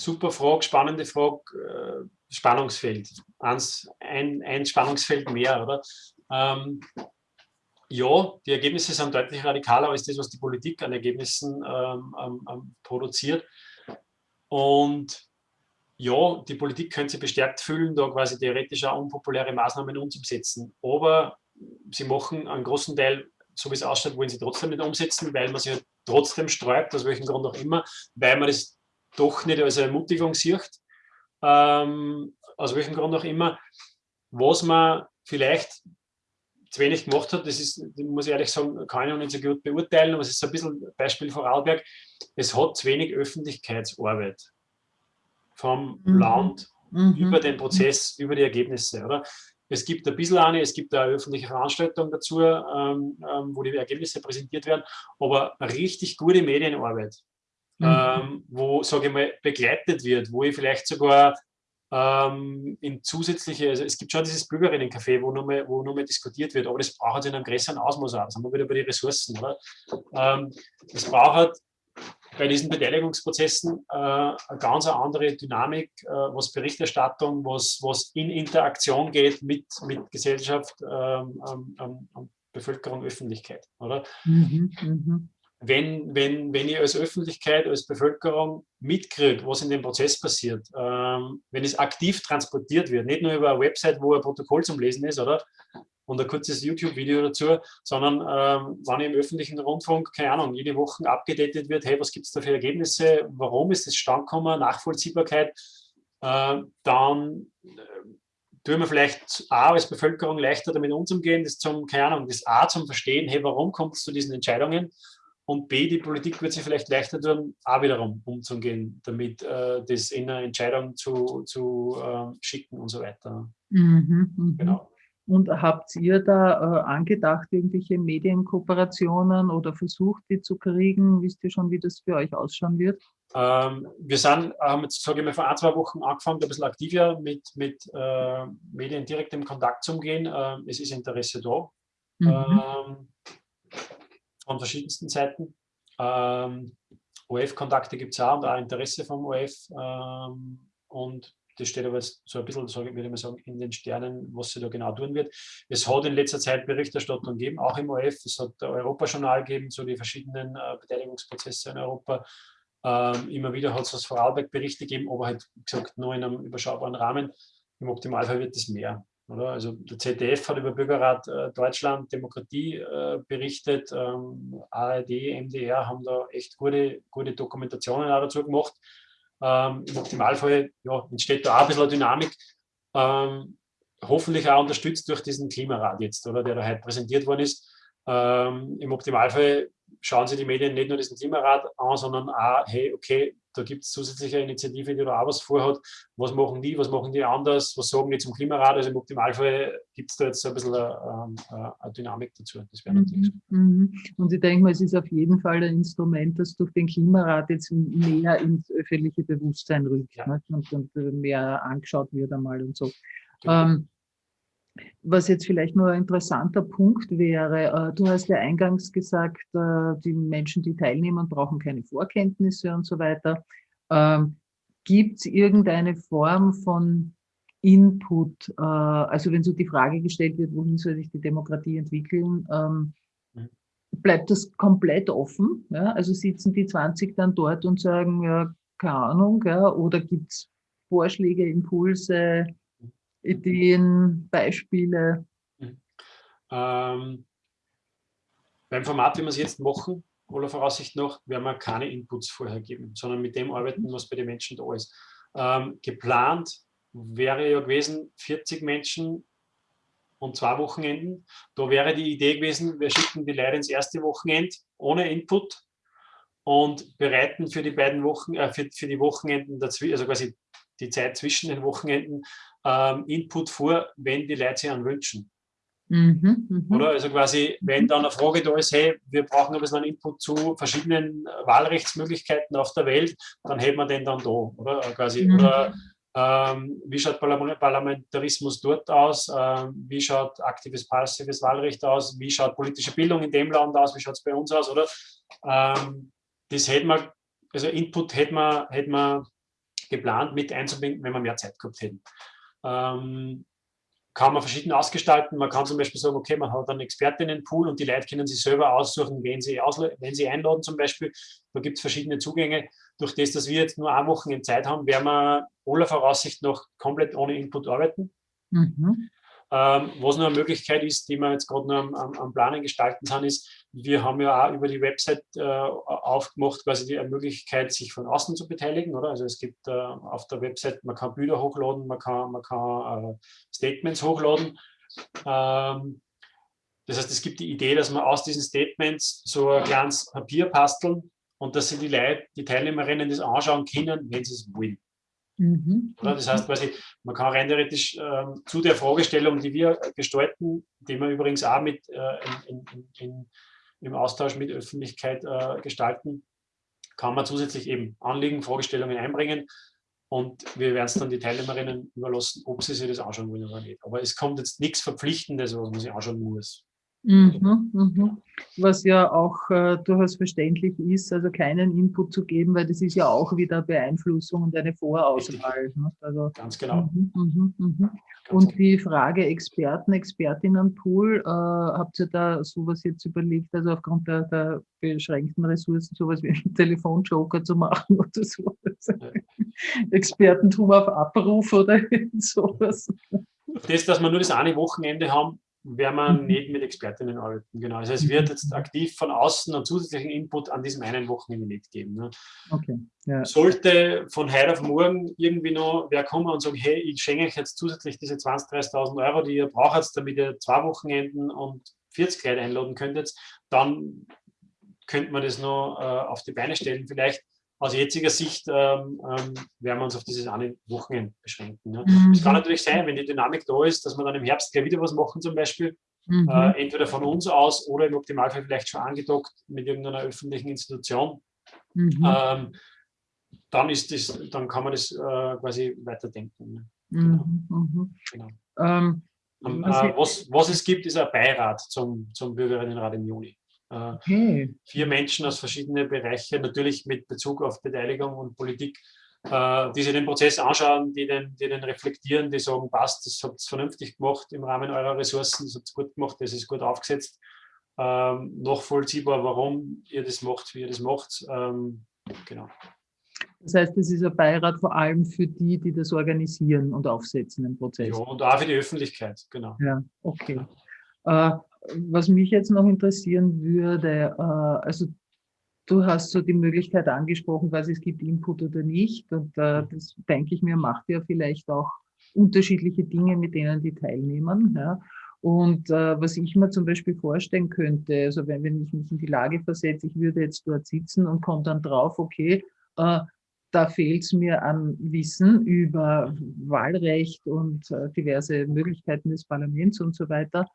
super Frage, spannende Frage, äh, Spannungsfeld. Eins, ein, ein Spannungsfeld mehr, oder? Ähm, ja, die Ergebnisse sind deutlich radikaler als das, was die Politik an Ergebnissen ähm, ähm, produziert. Und ja, die Politik könnte sich bestärkt fühlen, da quasi theoretisch auch unpopuläre Maßnahmen umzusetzen. Aber sie machen einen großen Teil, so wie es ausschaut, wollen sie trotzdem nicht umsetzen, weil man halt trotzdem sträubt, aus welchem Grund auch immer, weil man das doch nicht als Ermutigung sieht, ähm, aus welchem Grund auch immer, was man vielleicht zu wenig gemacht hat, das ist, muss ich ehrlich sagen, kann ich noch nicht so gut beurteilen, aber es ist so ein bisschen Beispiel Vorarlberg, es hat zu wenig Öffentlichkeitsarbeit vom mhm. Land mhm. über den Prozess, über die Ergebnisse. Oder? Es gibt ein bisschen eine, es gibt eine öffentliche Veranstaltung dazu, ähm, ähm, wo die Ergebnisse präsentiert werden, aber richtig gute Medienarbeit, mhm. ähm, wo, sage ich mal, begleitet wird, wo ich vielleicht sogar ähm, in zusätzliche, also es gibt schon dieses Bürgerinnencafé, wo nochmal wo noch diskutiert wird, aber das braucht in einem größeren Ausmaß auch. Da sind wir wieder bei den Ressourcen. Oder? Ähm, das braucht bei diesen Beteiligungsprozessen äh, eine ganz andere Dynamik, äh, was Berichterstattung, was, was in Interaktion geht mit, mit Gesellschaft, ähm, ähm, ähm Bevölkerung, Öffentlichkeit. Oder? Mhm, mh. Wenn, wenn, wenn ich als Öffentlichkeit, als Bevölkerung mitkriege, was in dem Prozess passiert, ähm, wenn es aktiv transportiert wird, nicht nur über eine Website, wo ein Protokoll zum Lesen ist, oder? und ein kurzes YouTube-Video dazu, sondern ähm, wenn im öffentlichen Rundfunk, keine Ahnung, jede Woche abgedatet wird, hey, was gibt es da für Ergebnisse, warum ist das Stand gekommen, Nachvollziehbarkeit, äh, dann äh, tun wir vielleicht A als Bevölkerung leichter damit umzugehen, das zum, keine Ahnung, das A zum Verstehen, hey, warum kommt es zu diesen Entscheidungen und B, die Politik wird sich vielleicht leichter tun, auch wiederum umzugehen, damit äh, das in eine Entscheidung zu, zu äh, schicken und so weiter. Mhm, mhm. genau. Und habt ihr da äh, angedacht, irgendwelche Medienkooperationen oder versucht, die zu kriegen? Wisst ihr schon, wie das für euch ausschauen wird? Ähm, wir sind, haben jetzt, sage ich mal, vor ein, zwei Wochen angefangen, ein bisschen aktiver mit, mit äh, Medien direkt im Kontakt zu umgehen. Äh, es ist Interesse da. Mhm. Ähm, von verschiedensten Seiten. Ähm, OF-Kontakte gibt es auch und auch Interesse vom OF. Ähm, und das steht aber so ein bisschen, so würde ich mal sagen, in den Sternen, was sie da genau tun wird. Es hat in letzter Zeit Berichterstattung gegeben, auch im OF. Es hat Europajournal gegeben zu den verschiedenen äh, Beteiligungsprozesse in Europa. Ähm, immer wieder hat es aus Vorarlberg Berichte gegeben, aber halt, gesagt, nur in einem überschaubaren Rahmen. Im Optimalfall wird es mehr. Oder? Also der ZDF hat über Bürgerrat äh, Deutschland Demokratie äh, berichtet, ähm, ARD, MDR haben da echt gute, gute Dokumentationen auch dazu gemacht. Ähm, Im Optimalfall ja, entsteht da auch ein bisschen Dynamik, ähm, hoffentlich auch unterstützt durch diesen Klimarat jetzt, oder, der da heute präsentiert worden ist. Ähm, Im Optimalfall schauen sich die Medien nicht nur diesen Klimarat an, sondern auch, hey, okay, da gibt es zusätzliche Initiative, die da auch was vorhat. Was machen die, was machen die anders, was sagen die zum Klimarat? Also im Optimalfall gibt es da jetzt so ein bisschen eine, eine, eine Dynamik dazu. Das wäre natürlich so. Mhm, mhm. Und ich denke mal, es ist auf jeden Fall ein Instrument, das durch den Klimarat jetzt mehr ins öffentliche Bewusstsein rückt ja. ne? und, und, mehr angeschaut wird einmal und so. Genau. Ähm, was jetzt vielleicht nur ein interessanter Punkt wäre, äh, du hast ja eingangs gesagt, äh, die Menschen, die teilnehmen, brauchen keine Vorkenntnisse und so weiter. Ähm, Gibt es irgendeine Form von Input, äh, also wenn so die Frage gestellt wird, wohin soll sich die Demokratie entwickeln, ähm, mhm. bleibt das komplett offen? Also sitzen die 20 dann dort und sagen, ja, keine Ahnung, oder gibt es Vorschläge, Impulse, Ideen, Beispiele? Ähm, beim Format, wie wir es jetzt machen, aller Voraussicht nach, werden wir keine Inputs vorher geben, sondern mit dem arbeiten, was bei den Menschen da ist. Ähm, geplant wäre ja gewesen, 40 Menschen und zwei Wochenenden. Da wäre die Idee gewesen, wir schicken die Leute ins erste Wochenende ohne Input und bereiten für die beiden Wochen, äh, für, für die Wochenenden also quasi die Zeit zwischen den Wochenenden, ähm, Input vor, wenn die Leute sich an wünschen. Mhm, mh. Oder? Also quasi, wenn dann eine Frage da ist, hey, wir brauchen ein bisschen einen Input zu verschiedenen Wahlrechtsmöglichkeiten auf der Welt, dann hätten wir den dann da. Oder? Quasi, mhm. oder ähm, wie schaut Parlamentarismus dort aus? Ähm, wie schaut aktives, passives Wahlrecht aus? Wie schaut politische Bildung in dem Land aus? Wie schaut es bei uns aus? Oder? Ähm, das hätten wir, also Input hätten wir, hätten wir geplant mit einzubinden, wenn wir mehr Zeit gehabt hätten. Ähm, kann man verschieden ausgestalten. Man kann zum Beispiel sagen, okay, man hat einen Expertinnenpool und die Leute können sich selber aussuchen, wen sie, wenn sie einladen zum Beispiel. Da gibt es verschiedene Zugänge. Durch das, dass wir jetzt nur eine Woche in Zeit haben, werden wir aller Voraussicht noch komplett ohne Input arbeiten. Mhm. Ähm, was noch eine Möglichkeit ist, die wir jetzt gerade noch am, am, am, Planen gestalten sind, ist, wir haben ja auch über die Website äh, aufgemacht, quasi die Möglichkeit, sich von außen zu beteiligen. Oder? Also es gibt äh, auf der Website, man kann Bilder hochladen, man kann, man kann äh, Statements hochladen. Ähm, das heißt, es gibt die Idee, dass man aus diesen Statements so ein kleines Papier basteln und dass sie die Leute, die Teilnehmerinnen das anschauen können, wenn sie es wollen. Mhm. Das heißt quasi, man kann rein theoretisch äh, zu der Fragestellung, die wir gestalten, die wir übrigens auch mit äh, in, in, in, im Austausch mit Öffentlichkeit äh, gestalten, kann man zusätzlich eben Anliegen, Fragestellungen einbringen und wir werden es dann die Teilnehmerinnen überlassen, ob sie sich das anschauen wollen oder nicht. Aber es kommt jetzt nichts Verpflichtendes, was man sich anschauen muss. Mhm, mhm. Was ja auch äh, durchaus verständlich ist, also keinen Input zu geben, weil das ist ja auch wieder Beeinflussung und eine Vorauswahl. Ne? Also, Ganz genau. Mhm, mhm, mhm. Ganz und genau. die Frage Experten, Expertinnenpool, äh, habt ihr da sowas jetzt überlegt, also aufgrund der, der beschränkten Ressourcen, sowas wie einen Telefonjoker zu machen oder sowas? Ja. Expertentum auf Abruf oder sowas? Das, dass wir nur das eine Wochenende haben, werden wir mhm. nicht mit Expertinnen arbeiten. Genau. Also es wird jetzt aktiv von außen einen zusätzlichen Input an diesem einen Wochenende nicht geben. Ne? Okay. Ja. Sollte von heute auf morgen irgendwie noch wer kommen und sagen, hey, ich schenke euch jetzt zusätzlich diese 20.000, 30.000 Euro, die ihr braucht, damit ihr zwei Wochenenden und 40 Leute einladen könntet, dann könnte man das noch äh, auf die Beine stellen vielleicht aus jetziger Sicht ähm, ähm, werden wir uns auf dieses eine Wochenende beschränken. Ne? Mhm. Es kann natürlich sein, wenn die Dynamik da ist, dass wir dann im Herbst gleich wieder was machen zum Beispiel, mhm. äh, entweder von uns aus oder im Optimalfall vielleicht schon angedockt mit irgendeiner öffentlichen Institution. Mhm. Ähm, dann, ist das, dann kann man das äh, quasi weiterdenken. Ne? Genau. Mhm. Mhm. genau. Ähm, ähm äh, was, was es gibt, ist ein Beirat zum, zum Bürgerinnenrat im Juni. Okay. Vier Menschen aus verschiedenen Bereichen, natürlich mit Bezug auf Beteiligung und Politik, äh, die sich den Prozess anschauen, die den, die den reflektieren, die sagen, passt, das habt ihr vernünftig gemacht im Rahmen eurer Ressourcen, das habt ihr gut gemacht, das ist gut aufgesetzt, ähm, nachvollziehbar, warum ihr das macht, wie ihr das macht. Ähm, genau. Das heißt, es ist ein Beirat vor allem für die, die das organisieren und aufsetzen im Prozess. Ja, und auch für die Öffentlichkeit, genau. Ja, okay. Äh, was mich jetzt noch interessieren würde, äh, also du hast so die Möglichkeit angesprochen, was es gibt Input oder nicht. Und äh, das denke ich mir, macht ja vielleicht auch unterschiedliche Dinge, mit denen die teilnehmen. Ja. Und äh, was ich mir zum Beispiel vorstellen könnte, also wenn, wenn ich mich in die Lage versetze, ich würde jetzt dort sitzen und komme dann drauf, okay, äh, da fehlt es mir an Wissen über Wahlrecht und äh, diverse Möglichkeiten des Parlaments und so weiter.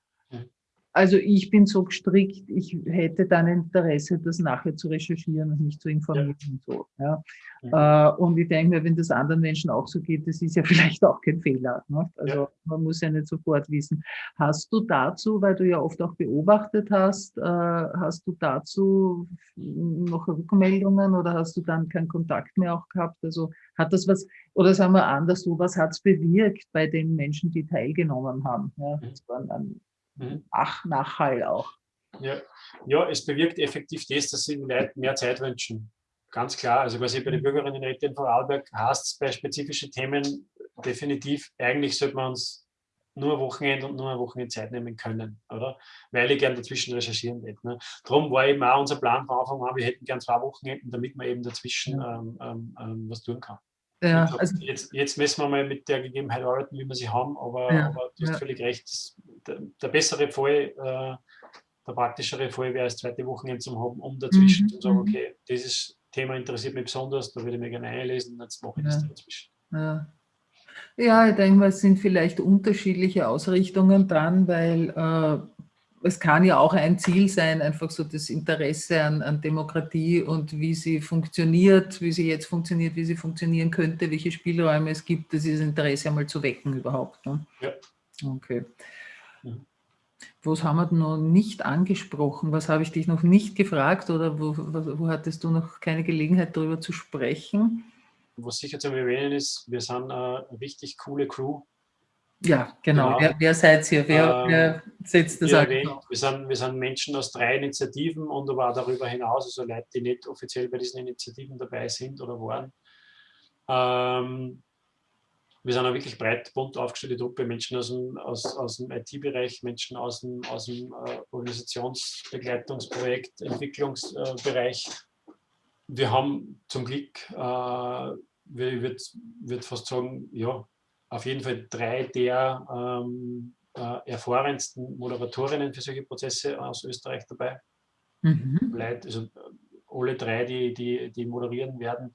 Also ich bin so gestrickt, ich hätte dann Interesse, das nachher zu recherchieren und mich zu informieren ja. und so. Ja. ja. Äh, und ich denke mir, wenn das anderen Menschen auch so geht, das ist ja vielleicht auch kein Fehler. Ne? Also ja. man muss ja nicht sofort wissen. Hast du dazu, weil du ja oft auch beobachtet hast, äh, hast du dazu noch Rückmeldungen oder hast du dann keinen Kontakt mehr auch gehabt? Also hat das was, oder sagen wir anders, so was hat es bewirkt bei den Menschen, die teilgenommen haben? Ja, mhm. das waren dann mhm. Ach, Nachhall auch. Ja. ja, es bewirkt effektiv das, dass sie mehr Zeit wünschen. ganz klar. Also quasi bei den Bürgerinnenräten in Vorarlberg heißt es bei spezifischen Themen definitiv, eigentlich sollte man uns nur Wochenende und nur ein Wochenende Zeit nehmen können, oder? Weil ich gerne dazwischen recherchieren hätte. Ne? Darum war eben auch unser Plan von Anfang an, wir hätten gern zwei Wochenenden, damit man eben dazwischen ähm, ähm, ähm was tun kann. Ja, glaub, also, jetzt, jetzt messen wir mal mit der Gegebenheit arbeiten, wie wir sie haben, aber, ja, aber du hast ja. völlig recht. Der, der, bessere Fall, äh, der praktischere Fall wäre das zweite Wochenende zu haben, um dazwischen mhm. zu sagen, mhm. okay, dieses Thema interessiert mich besonders, da würde ich mir gerne einlesen, jetzt mache ich das dazwischen. Ja. Ja, ich denke mal, es sind vielleicht unterschiedliche Ausrichtungen dran, weil äh, es kann ja auch ein Ziel sein, einfach so das Interesse an, an, Demokratie und wie sie funktioniert, wie sie jetzt funktioniert, wie sie funktionieren könnte, welche Spielräume es gibt, dieses Interesse einmal zu wecken überhaupt. Ne? Ja. Okay. Was haben wir noch nicht angesprochen? Was habe ich dich noch nicht gefragt oder wo, wo hattest du noch keine Gelegenheit, darüber zu sprechen? was sicher zu erwähnen ist, wir sind eine richtig coole Crew. Ja, genau. genau. Wer, wer seid ihr? Wer, ähm, wer setzt das an? Wir sind, wir sind Menschen aus drei Initiativen und aber auch darüber hinaus, also Leute, die nicht offiziell bei diesen Initiativen dabei sind oder waren. Ähm, wir sind eine wirklich breit, bunt aufgestellte Truppe, Menschen aus dem, aus, aus dem IT-Bereich, Menschen aus dem, aus dem äh, Organisationsbegleitungsprojekt, Entwicklungsbereich, wir haben zum Glück, äh, ich würde würd fast sagen, ja, auf jeden Fall drei der ähm, äh, erfahrensten Moderatorinnen für solche Prozesse aus Österreich dabei. Mhm. Leute, also alle drei, die, die, die moderieren werden,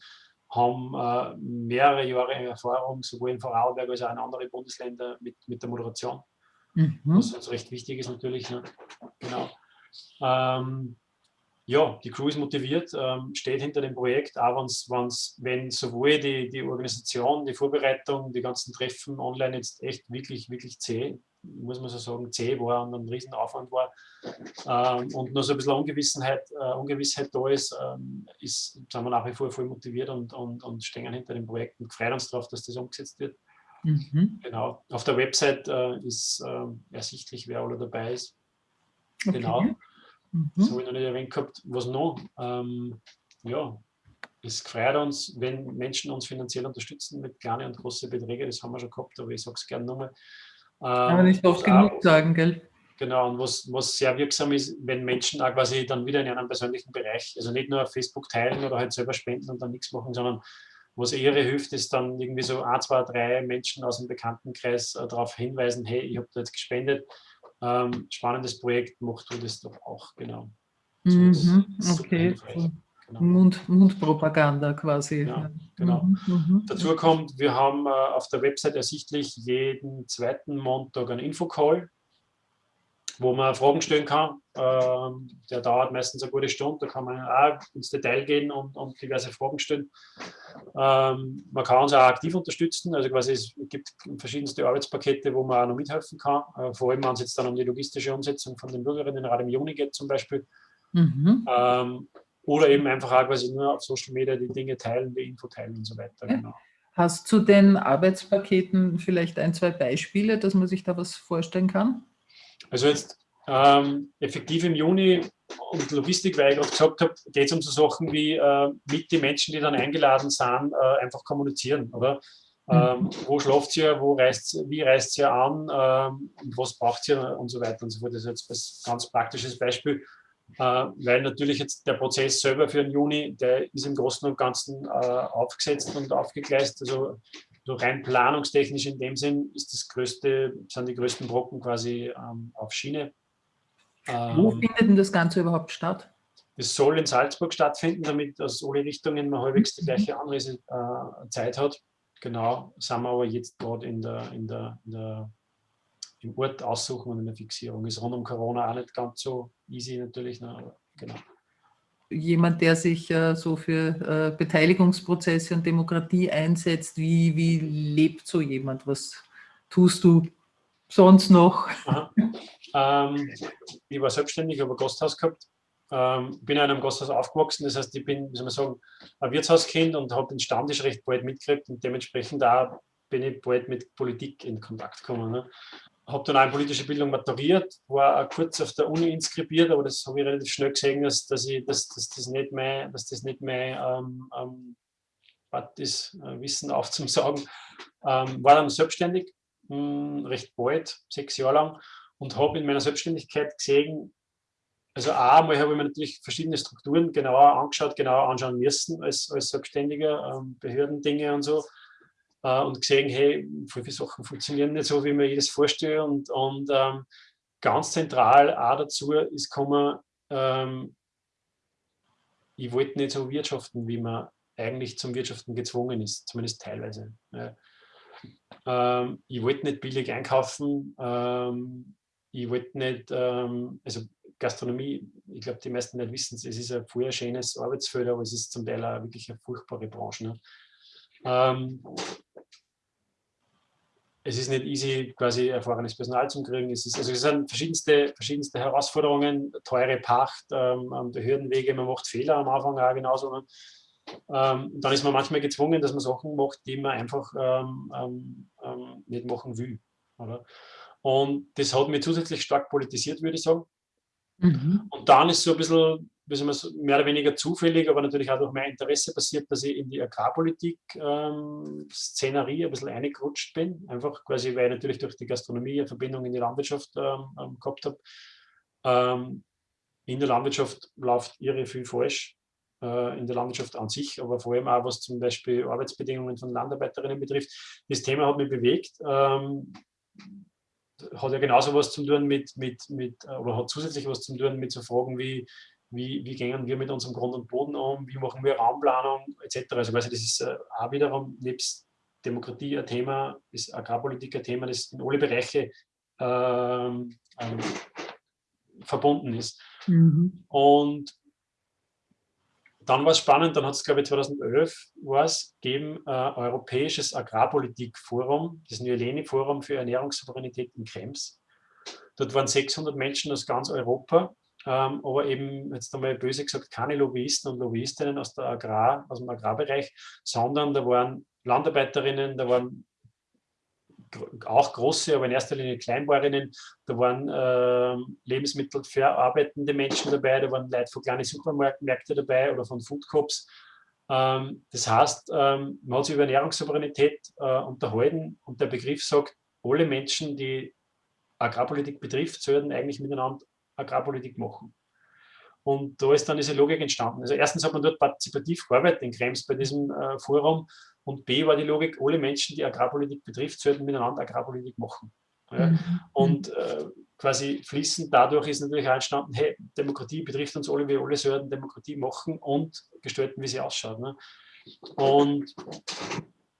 haben äh, mehrere Jahre Erfahrung, sowohl in Vorarlberg als auch in anderen Bundesländern mit, mit der Moderation. Mhm. Was uns recht wichtig ist natürlich. Ne? Genau. Ähm, ja, die Crew ist motiviert, ähm, steht hinter dem Projekt, auch wenn's, wenn's, wenn sowohl die, die Organisation, die Vorbereitung, die ganzen Treffen online jetzt echt wirklich, wirklich zäh, muss man so sagen, zäh war und ein Riesenaufwand war ähm, und noch so ein bisschen Ungewissheit, äh, Ungewissheit da ist, ähm, ist, sind wir nach wie vor voll motiviert und, und, und stehen hinter dem Projekt und freuen uns darauf, dass das umgesetzt wird. Mhm. Genau. Auf der Website äh, ist äh, ersichtlich, wer alle dabei ist. Okay. Genau. Mhm. Das habe ich noch nicht erwähnt gehabt. Was noch? Ähm, ja, es freut uns, wenn Menschen uns finanziell unterstützen mit kleinen und großen Beträgen. Das haben wir schon gehabt, aber ich sage es gerne nochmal. Ähm, Aber nicht oft genug sagen, gell? Genau, und was, was sehr wirksam ist, wenn Menschen auch quasi dann wieder in einem persönlichen Bereich, also nicht nur auf Facebook teilen oder halt selber spenden und dann nichts machen, sondern was eher hilft, ist dann irgendwie so ein, zwei, drei Menschen aus dem Bekanntenkreis äh, darauf hinweisen, hey, ich habe da jetzt gespendet, ähm, spannendes Projekt, macht du das doch auch, genau. So mhm, okay. Genau. Mund, Mundpropaganda quasi. Ja, genau. Mhm, mhm. Dazu kommt, wir haben äh, auf der Website ersichtlich jeden zweiten Montag einen Infocall, wo man Fragen stellen kann. Ähm, der dauert meistens eine gute Stunde, da kann man auch ins Detail gehen und, und diverse Fragen stellen. Ähm, man kann uns auch aktiv unterstützen, also quasi es gibt verschiedenste Arbeitspakete, wo man auch noch mithelfen kann, äh, vor allem wenn es jetzt dann um die logistische Umsetzung von den Bürgerinnenrat im Juni geht zum Beispiel. Mhm. Ähm, oder eben einfach auch quasi nur auf Social Media die Dinge teilen, die Info teilen und so weiter. Ja. Genau. Hast du den Arbeitspaketen vielleicht ein, zwei Beispiele, dass man sich da was vorstellen kann? Also jetzt ähm, effektiv im Juni und Logistik, weil ich gerade gesagt habe, geht es um so Sachen wie äh, mit den Menschen, die dann eingeladen sind, äh, einfach kommunizieren, oder? Ähm, mhm. wo schlaft ihr, wo reist, wie reist ihr an, ähm, was braucht ihr und so weiter und so fort. Das ist jetzt ein ganz praktisches Beispiel, äh, weil natürlich jetzt der Prozess selber für den Juni, der ist im Großen und Ganzen äh, aufgesetzt und aufgegleist. Also so rein planungstechnisch in dem Sinn ist das größte, sind die größten Brocken quasi ähm, auf Schiene. Wo ähm, findet denn das Ganze überhaupt statt? Es soll in Salzburg stattfinden, damit aus alle Richtungen man halbwegs die gleiche Anreisezeit äh, hat. Genau, sind wir aber jetzt gerade in der, in der, in der, im Ort aussuchen und in der Fixierung. Ist rund um Corona auch nicht ganz so easy natürlich, ne, aber genau. Jemand, der sich äh, so für äh, Beteiligungsprozesse und Demokratie einsetzt, wie, wie lebt so jemand? Was tust du sonst noch? Ähm, ich war selbstständig, habe ein Gasthaus gehabt, ähm, bin in einem Gasthaus aufgewachsen, das heißt, ich bin, wie soll man sagen, ein Wirtshauskind und habe den Stammtisch recht bald mitgekriegt und dementsprechend auch bin ich bald mit Politik in Kontakt gekommen. Ne? Habe dann auch in politische Bildung maturiert, war kurz auf der Uni inskribiert, aber das habe ich relativ schnell gesehen, dass, dass, ich, dass, dass das nicht mehr, dass das nicht mehr ähm, ähm, ist, äh, Wissen aufzusagen. Ähm, war dann selbstständig, mh, hm, recht bald, sechs Jahre lang, und habe in meiner Selbstständigkeit gesehen, also einmal habe ich mir natürlich verschiedene Strukturen genauer angeschaut, genauer anschauen müssen als, als Selbstständiger, ähm, Behördendinge und so äh, und gesehen, hey, viele Sachen funktionieren nicht so, wie man jedes vorstellt und, und ähm, ganz zentral auch dazu ist gekommen, ähm, ich wollte nicht so wirtschaften, wie man eigentlich zum Wirtschaften gezwungen ist, zumindest teilweise. Ja. Ähm, ich wollte nicht billig einkaufen, ähm, ich wollte nicht, ähm, also Gastronomie, ich glaube, die meisten nicht wissen es, ist ein vorher schönes Arbeitsfeld, aber es ist zum Teil auch wirklich eine furchtbare Branche. Ne? Ähm, es ist nicht easy, quasi erfahrenes Personal zu kriegen. Es, ist, also es sind verschiedenste, verschiedenste Herausforderungen, teure Pacht, ähm, Behördenwege, man macht Fehler am Anfang auch genauso. Ne? Ähm, dann ist man manchmal gezwungen, dass man Sachen macht, die man einfach ähm, ähm, ähm nicht machen will. Oder? Und das hat mich zusätzlich stark politisiert, würde ich sagen. Mhm. Und dann ist so ein bisschen mehr oder weniger zufällig, aber natürlich auch durch mein Interesse passiert, dass ich in die Agrarpolitik-Szenerie ähm, ein bisschen eingerutscht bin. Einfach quasi, weil ich natürlich durch die Gastronomie eine Verbindung in die Landwirtschaft ähm, ähm gehabt habe. Ähm, in der Landwirtschaft läuft irre viel falsch, äh, in der Landwirtschaft an sich, aber vor allem auch, was zum Beispiel Arbeitsbedingungen von Landarbeiterinnen betrifft. Das Thema hat mich bewegt ähm, hat ja genauso was zu tun mit, mit, mit, oder hat zusätzlich was zu tun mit so Fragen wie, wie, wie gehen wir mit unserem Grund und Boden um, wie machen wir Raumplanung etc. Also das ist äh, auch wiederum nebst Demokratie ein Thema, ist Agrarpolitik ein Thema, das in alle Bereiche ähm, ähm, verbunden ist. Mhm. Und dann war es spannend, dann hat es, glaube ich, 2011 war es, gegeben, äh, Europäisches Agrarpolitikforum, das Nyeleni-Forum für Ernährungssouveränität in Krems. Dort waren 600 Menschen aus ganz Europa ähm, aber eben jetzt einmal böse gesagt keine Lobbyisten und Lobbyistinnen aus, der Agrar, aus dem Agrarbereich, sondern da waren Landarbeiterinnen, da waren auch große, aber in erster Linie Kleinbäuerinnen, da waren äh, lebensmittelverarbeitende Menschen dabei, da waren Leute von kleinen Supermärkten dabei oder von Foodcops. Ähm, das heißt, ähm, man hat sich über Ernährungssouveränität äh, unterhalten und der Begriff sagt, alle Menschen, die Agrarpolitik betrifft, sollten eigentlich miteinander Agrarpolitik machen. Und da ist dann diese Logik entstanden. Also erstens hat man dort partizipativ gearbeitet in Krems bei diesem äh, Forum und B war die Logik, alle Menschen, die Agrarpolitik betrifft, sollten miteinander Agrarpolitik machen. Ja. Mhm. Und äh, quasi fließend dadurch ist natürlich auch entstanden, hey, Demokratie betrifft uns alle, wir alle sollten Demokratie machen und gestalten, wie sie ausschaut. Ne? Und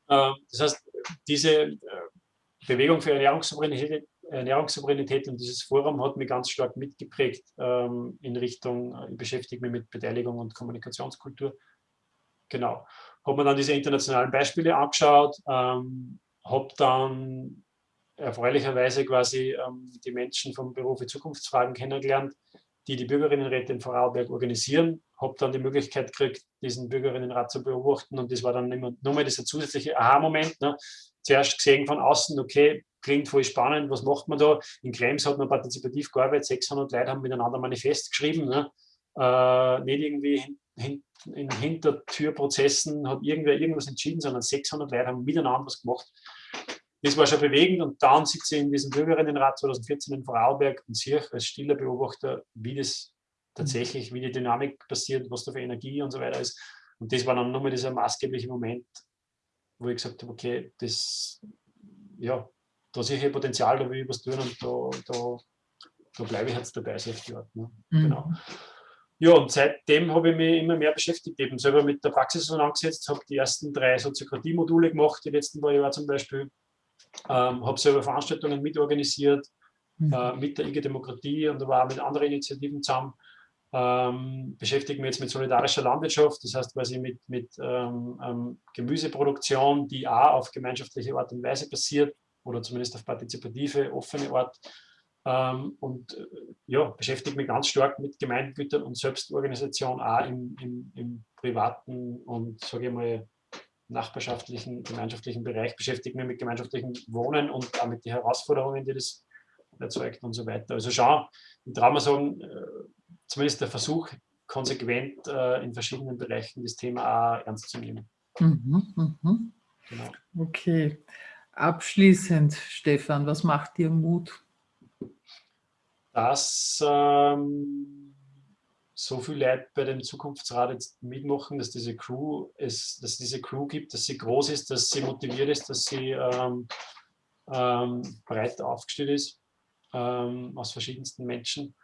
äh, das heißt, diese äh, Bewegung für Ernährungssouveränität Ernährungssouveränität und dieses Forum hat mich ganz stark mitgeprägt ähm, in Richtung, ich beschäftige mich mit Beteiligung und Kommunikationskultur. Genau. Habe mir dann diese internationalen Beispiele angeschaut, ähm, habe dann erfreulicherweise quasi ähm, die Menschen vom für Zukunftsfragen kennengelernt, die die Bürgerinnenräte in Vorarlberg organisieren. Habe dann die Möglichkeit gekriegt, diesen Bürgerinnenrat zu beobachten und das war dann immer nochmal dieser zusätzliche Aha-Moment. Ne? Zuerst gesehen von außen, okay, klingt voll spannend, was macht man da? In Krems hat man partizipativ gearbeitet, 600 Leute haben miteinander Manifest geschrieben, ne? äh, nicht irgendwie hin, in Hintertürprozessen hat irgendwer irgendwas entschieden, sondern 600 Leute haben miteinander was gemacht. Das war schon bewegend und dann sitze ich in diesem Bürgerinnenrat 2014 in Vorarlberg und sehe als stiller Beobachter, wie das tatsächlich, wie die Dynamik passiert, was da für Energie und so weiter ist. Und das war dann nochmal dieser maßgebliche Moment, wo ich gesagt habe, okay, das, ja, da sehe ich Potenzial, da will ich was tun und da, da, da bleibe ich jetzt dabei, die Art. Ne? Mhm. Genau. Ja, und seitdem habe ich mich immer mehr beschäftigt, eben selber mit der Praxis angesetzt, habe die ersten drei Soziokratie-Module gemacht, die letzten paar Jahre zum Beispiel, ähm, habe selber Veranstaltungen mitorganisiert, mhm. äh, mit der IG Demokratie und da war auch mit anderen Initiativen zusammen. Ähm, beschäftige mich jetzt mit solidarischer Landwirtschaft, das heißt quasi mit, mit ähm, ähm, Gemüseproduktion, die auch auf gemeinschaftliche Art und Weise passiert, oder zumindest auf partizipative, offene Art. Ähm, und äh, ja, beschäftige mich ganz stark mit Gemeindegütern und Selbstorganisation auch im, im, im privaten und, sage ich mal, nachbarschaftlichen, gemeinschaftlichen Bereich, beschäftige mich mit gemeinschaftlichem Wohnen und auch mit den Herausforderungen, die das erzeugt und so weiter. Also schon, ich traue mal sagen, äh, zumindest der Versuch, konsequent äh, in verschiedenen Bereichen das Thema auch ernst zu nehmen. Mhm, mhm. Genau. Okay. Abschließend, Stefan, was macht dir Mut? Dass ähm, so viele Leute bei dem Zukunftsrat jetzt mitmachen, dass diese Crew es, dass diese Crew gibt, dass sie groß ist, dass sie motiviert ist, dass sie ähm, ähm, breit aufgestellt ist ähm, aus verschiedensten Menschen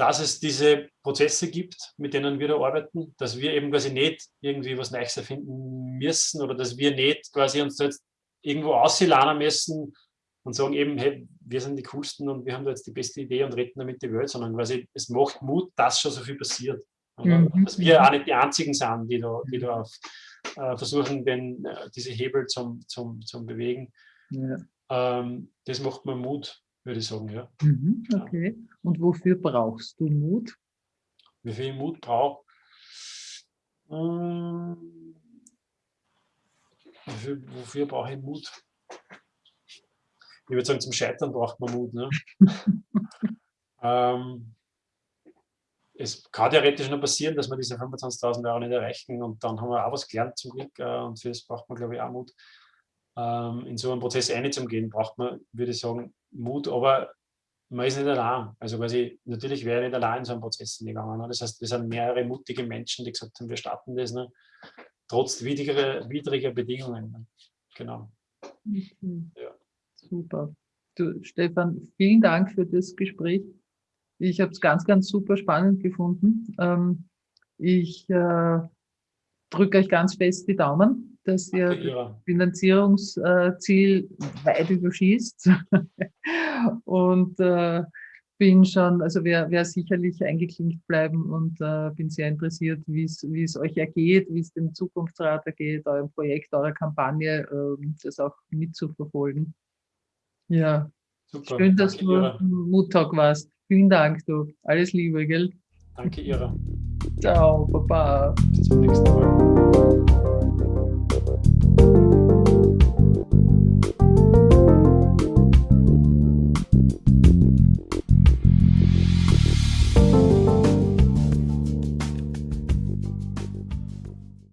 dass es diese Prozesse gibt, mit denen wir da arbeiten, dass wir eben quasi nicht irgendwie was Neues erfinden müssen oder dass wir nicht quasi uns jetzt irgendwo ausladen müssen und sagen eben, hey, wir sind die Coolsten und wir haben da jetzt die beste Idee und retten damit die Welt, sondern quasi es macht Mut, dass schon so viel passiert. Mhm. Dass wir auch nicht die Einzigen sind, die da, die da auf, äh, versuchen, den, äh, diese Hebel zum, zum, zum bewegen. Ja. Ähm, das macht mir Mut würde ich sagen, ja. Mhm, okay. Und wofür brauchst du Mut? Wie viel Mut brauche ähm, wofür, wofür brauche ich Mut? Ich würde sagen, zum Scheitern braucht man Mut. Ne? ähm, es kann theoretisch nur passieren, dass wir diese 25.000 Euro nicht erreichen und dann haben wir auch was gelernt zum Glück äh, und für das braucht man, glaube ich, auch Mut. Ähm, in so einen Prozess einzugehen, braucht man, würde ich sagen, Mut, aber man ist nicht allein. Also quasi, natürlich wäre ich nicht allein in so einen Prozess gegangen. Ne? Das heißt, wir sind mehrere mutige Menschen, die gesagt haben, wir starten das, ne? Trotz widriger, widriger Bedingungen. Genau. Mhm. Ja. Super. Du, Stefan, vielen Dank für das Gespräch. Ich habe es ganz, ganz super spannend gefunden. Ähm, ich äh, drücke euch ganz fest die Daumen dass ihr das Finanzierungsziel weit überschießt. und äh, bin schon, also wer, wer sicherlich eingeklinkt bleiben und äh, bin sehr interessiert, wie es euch ergeht, wie es dem Zukunftsrat ergeht, eurem Projekt, eurer Kampagne, äh, das auch mitzuverfolgen. Ja, Super. schön, dass Danke, du Ira. Muttag warst. Vielen Dank, du. Alles Liebe, gell? Danke, Ira. Ciao, Baba. Bis zum nächsten Mal.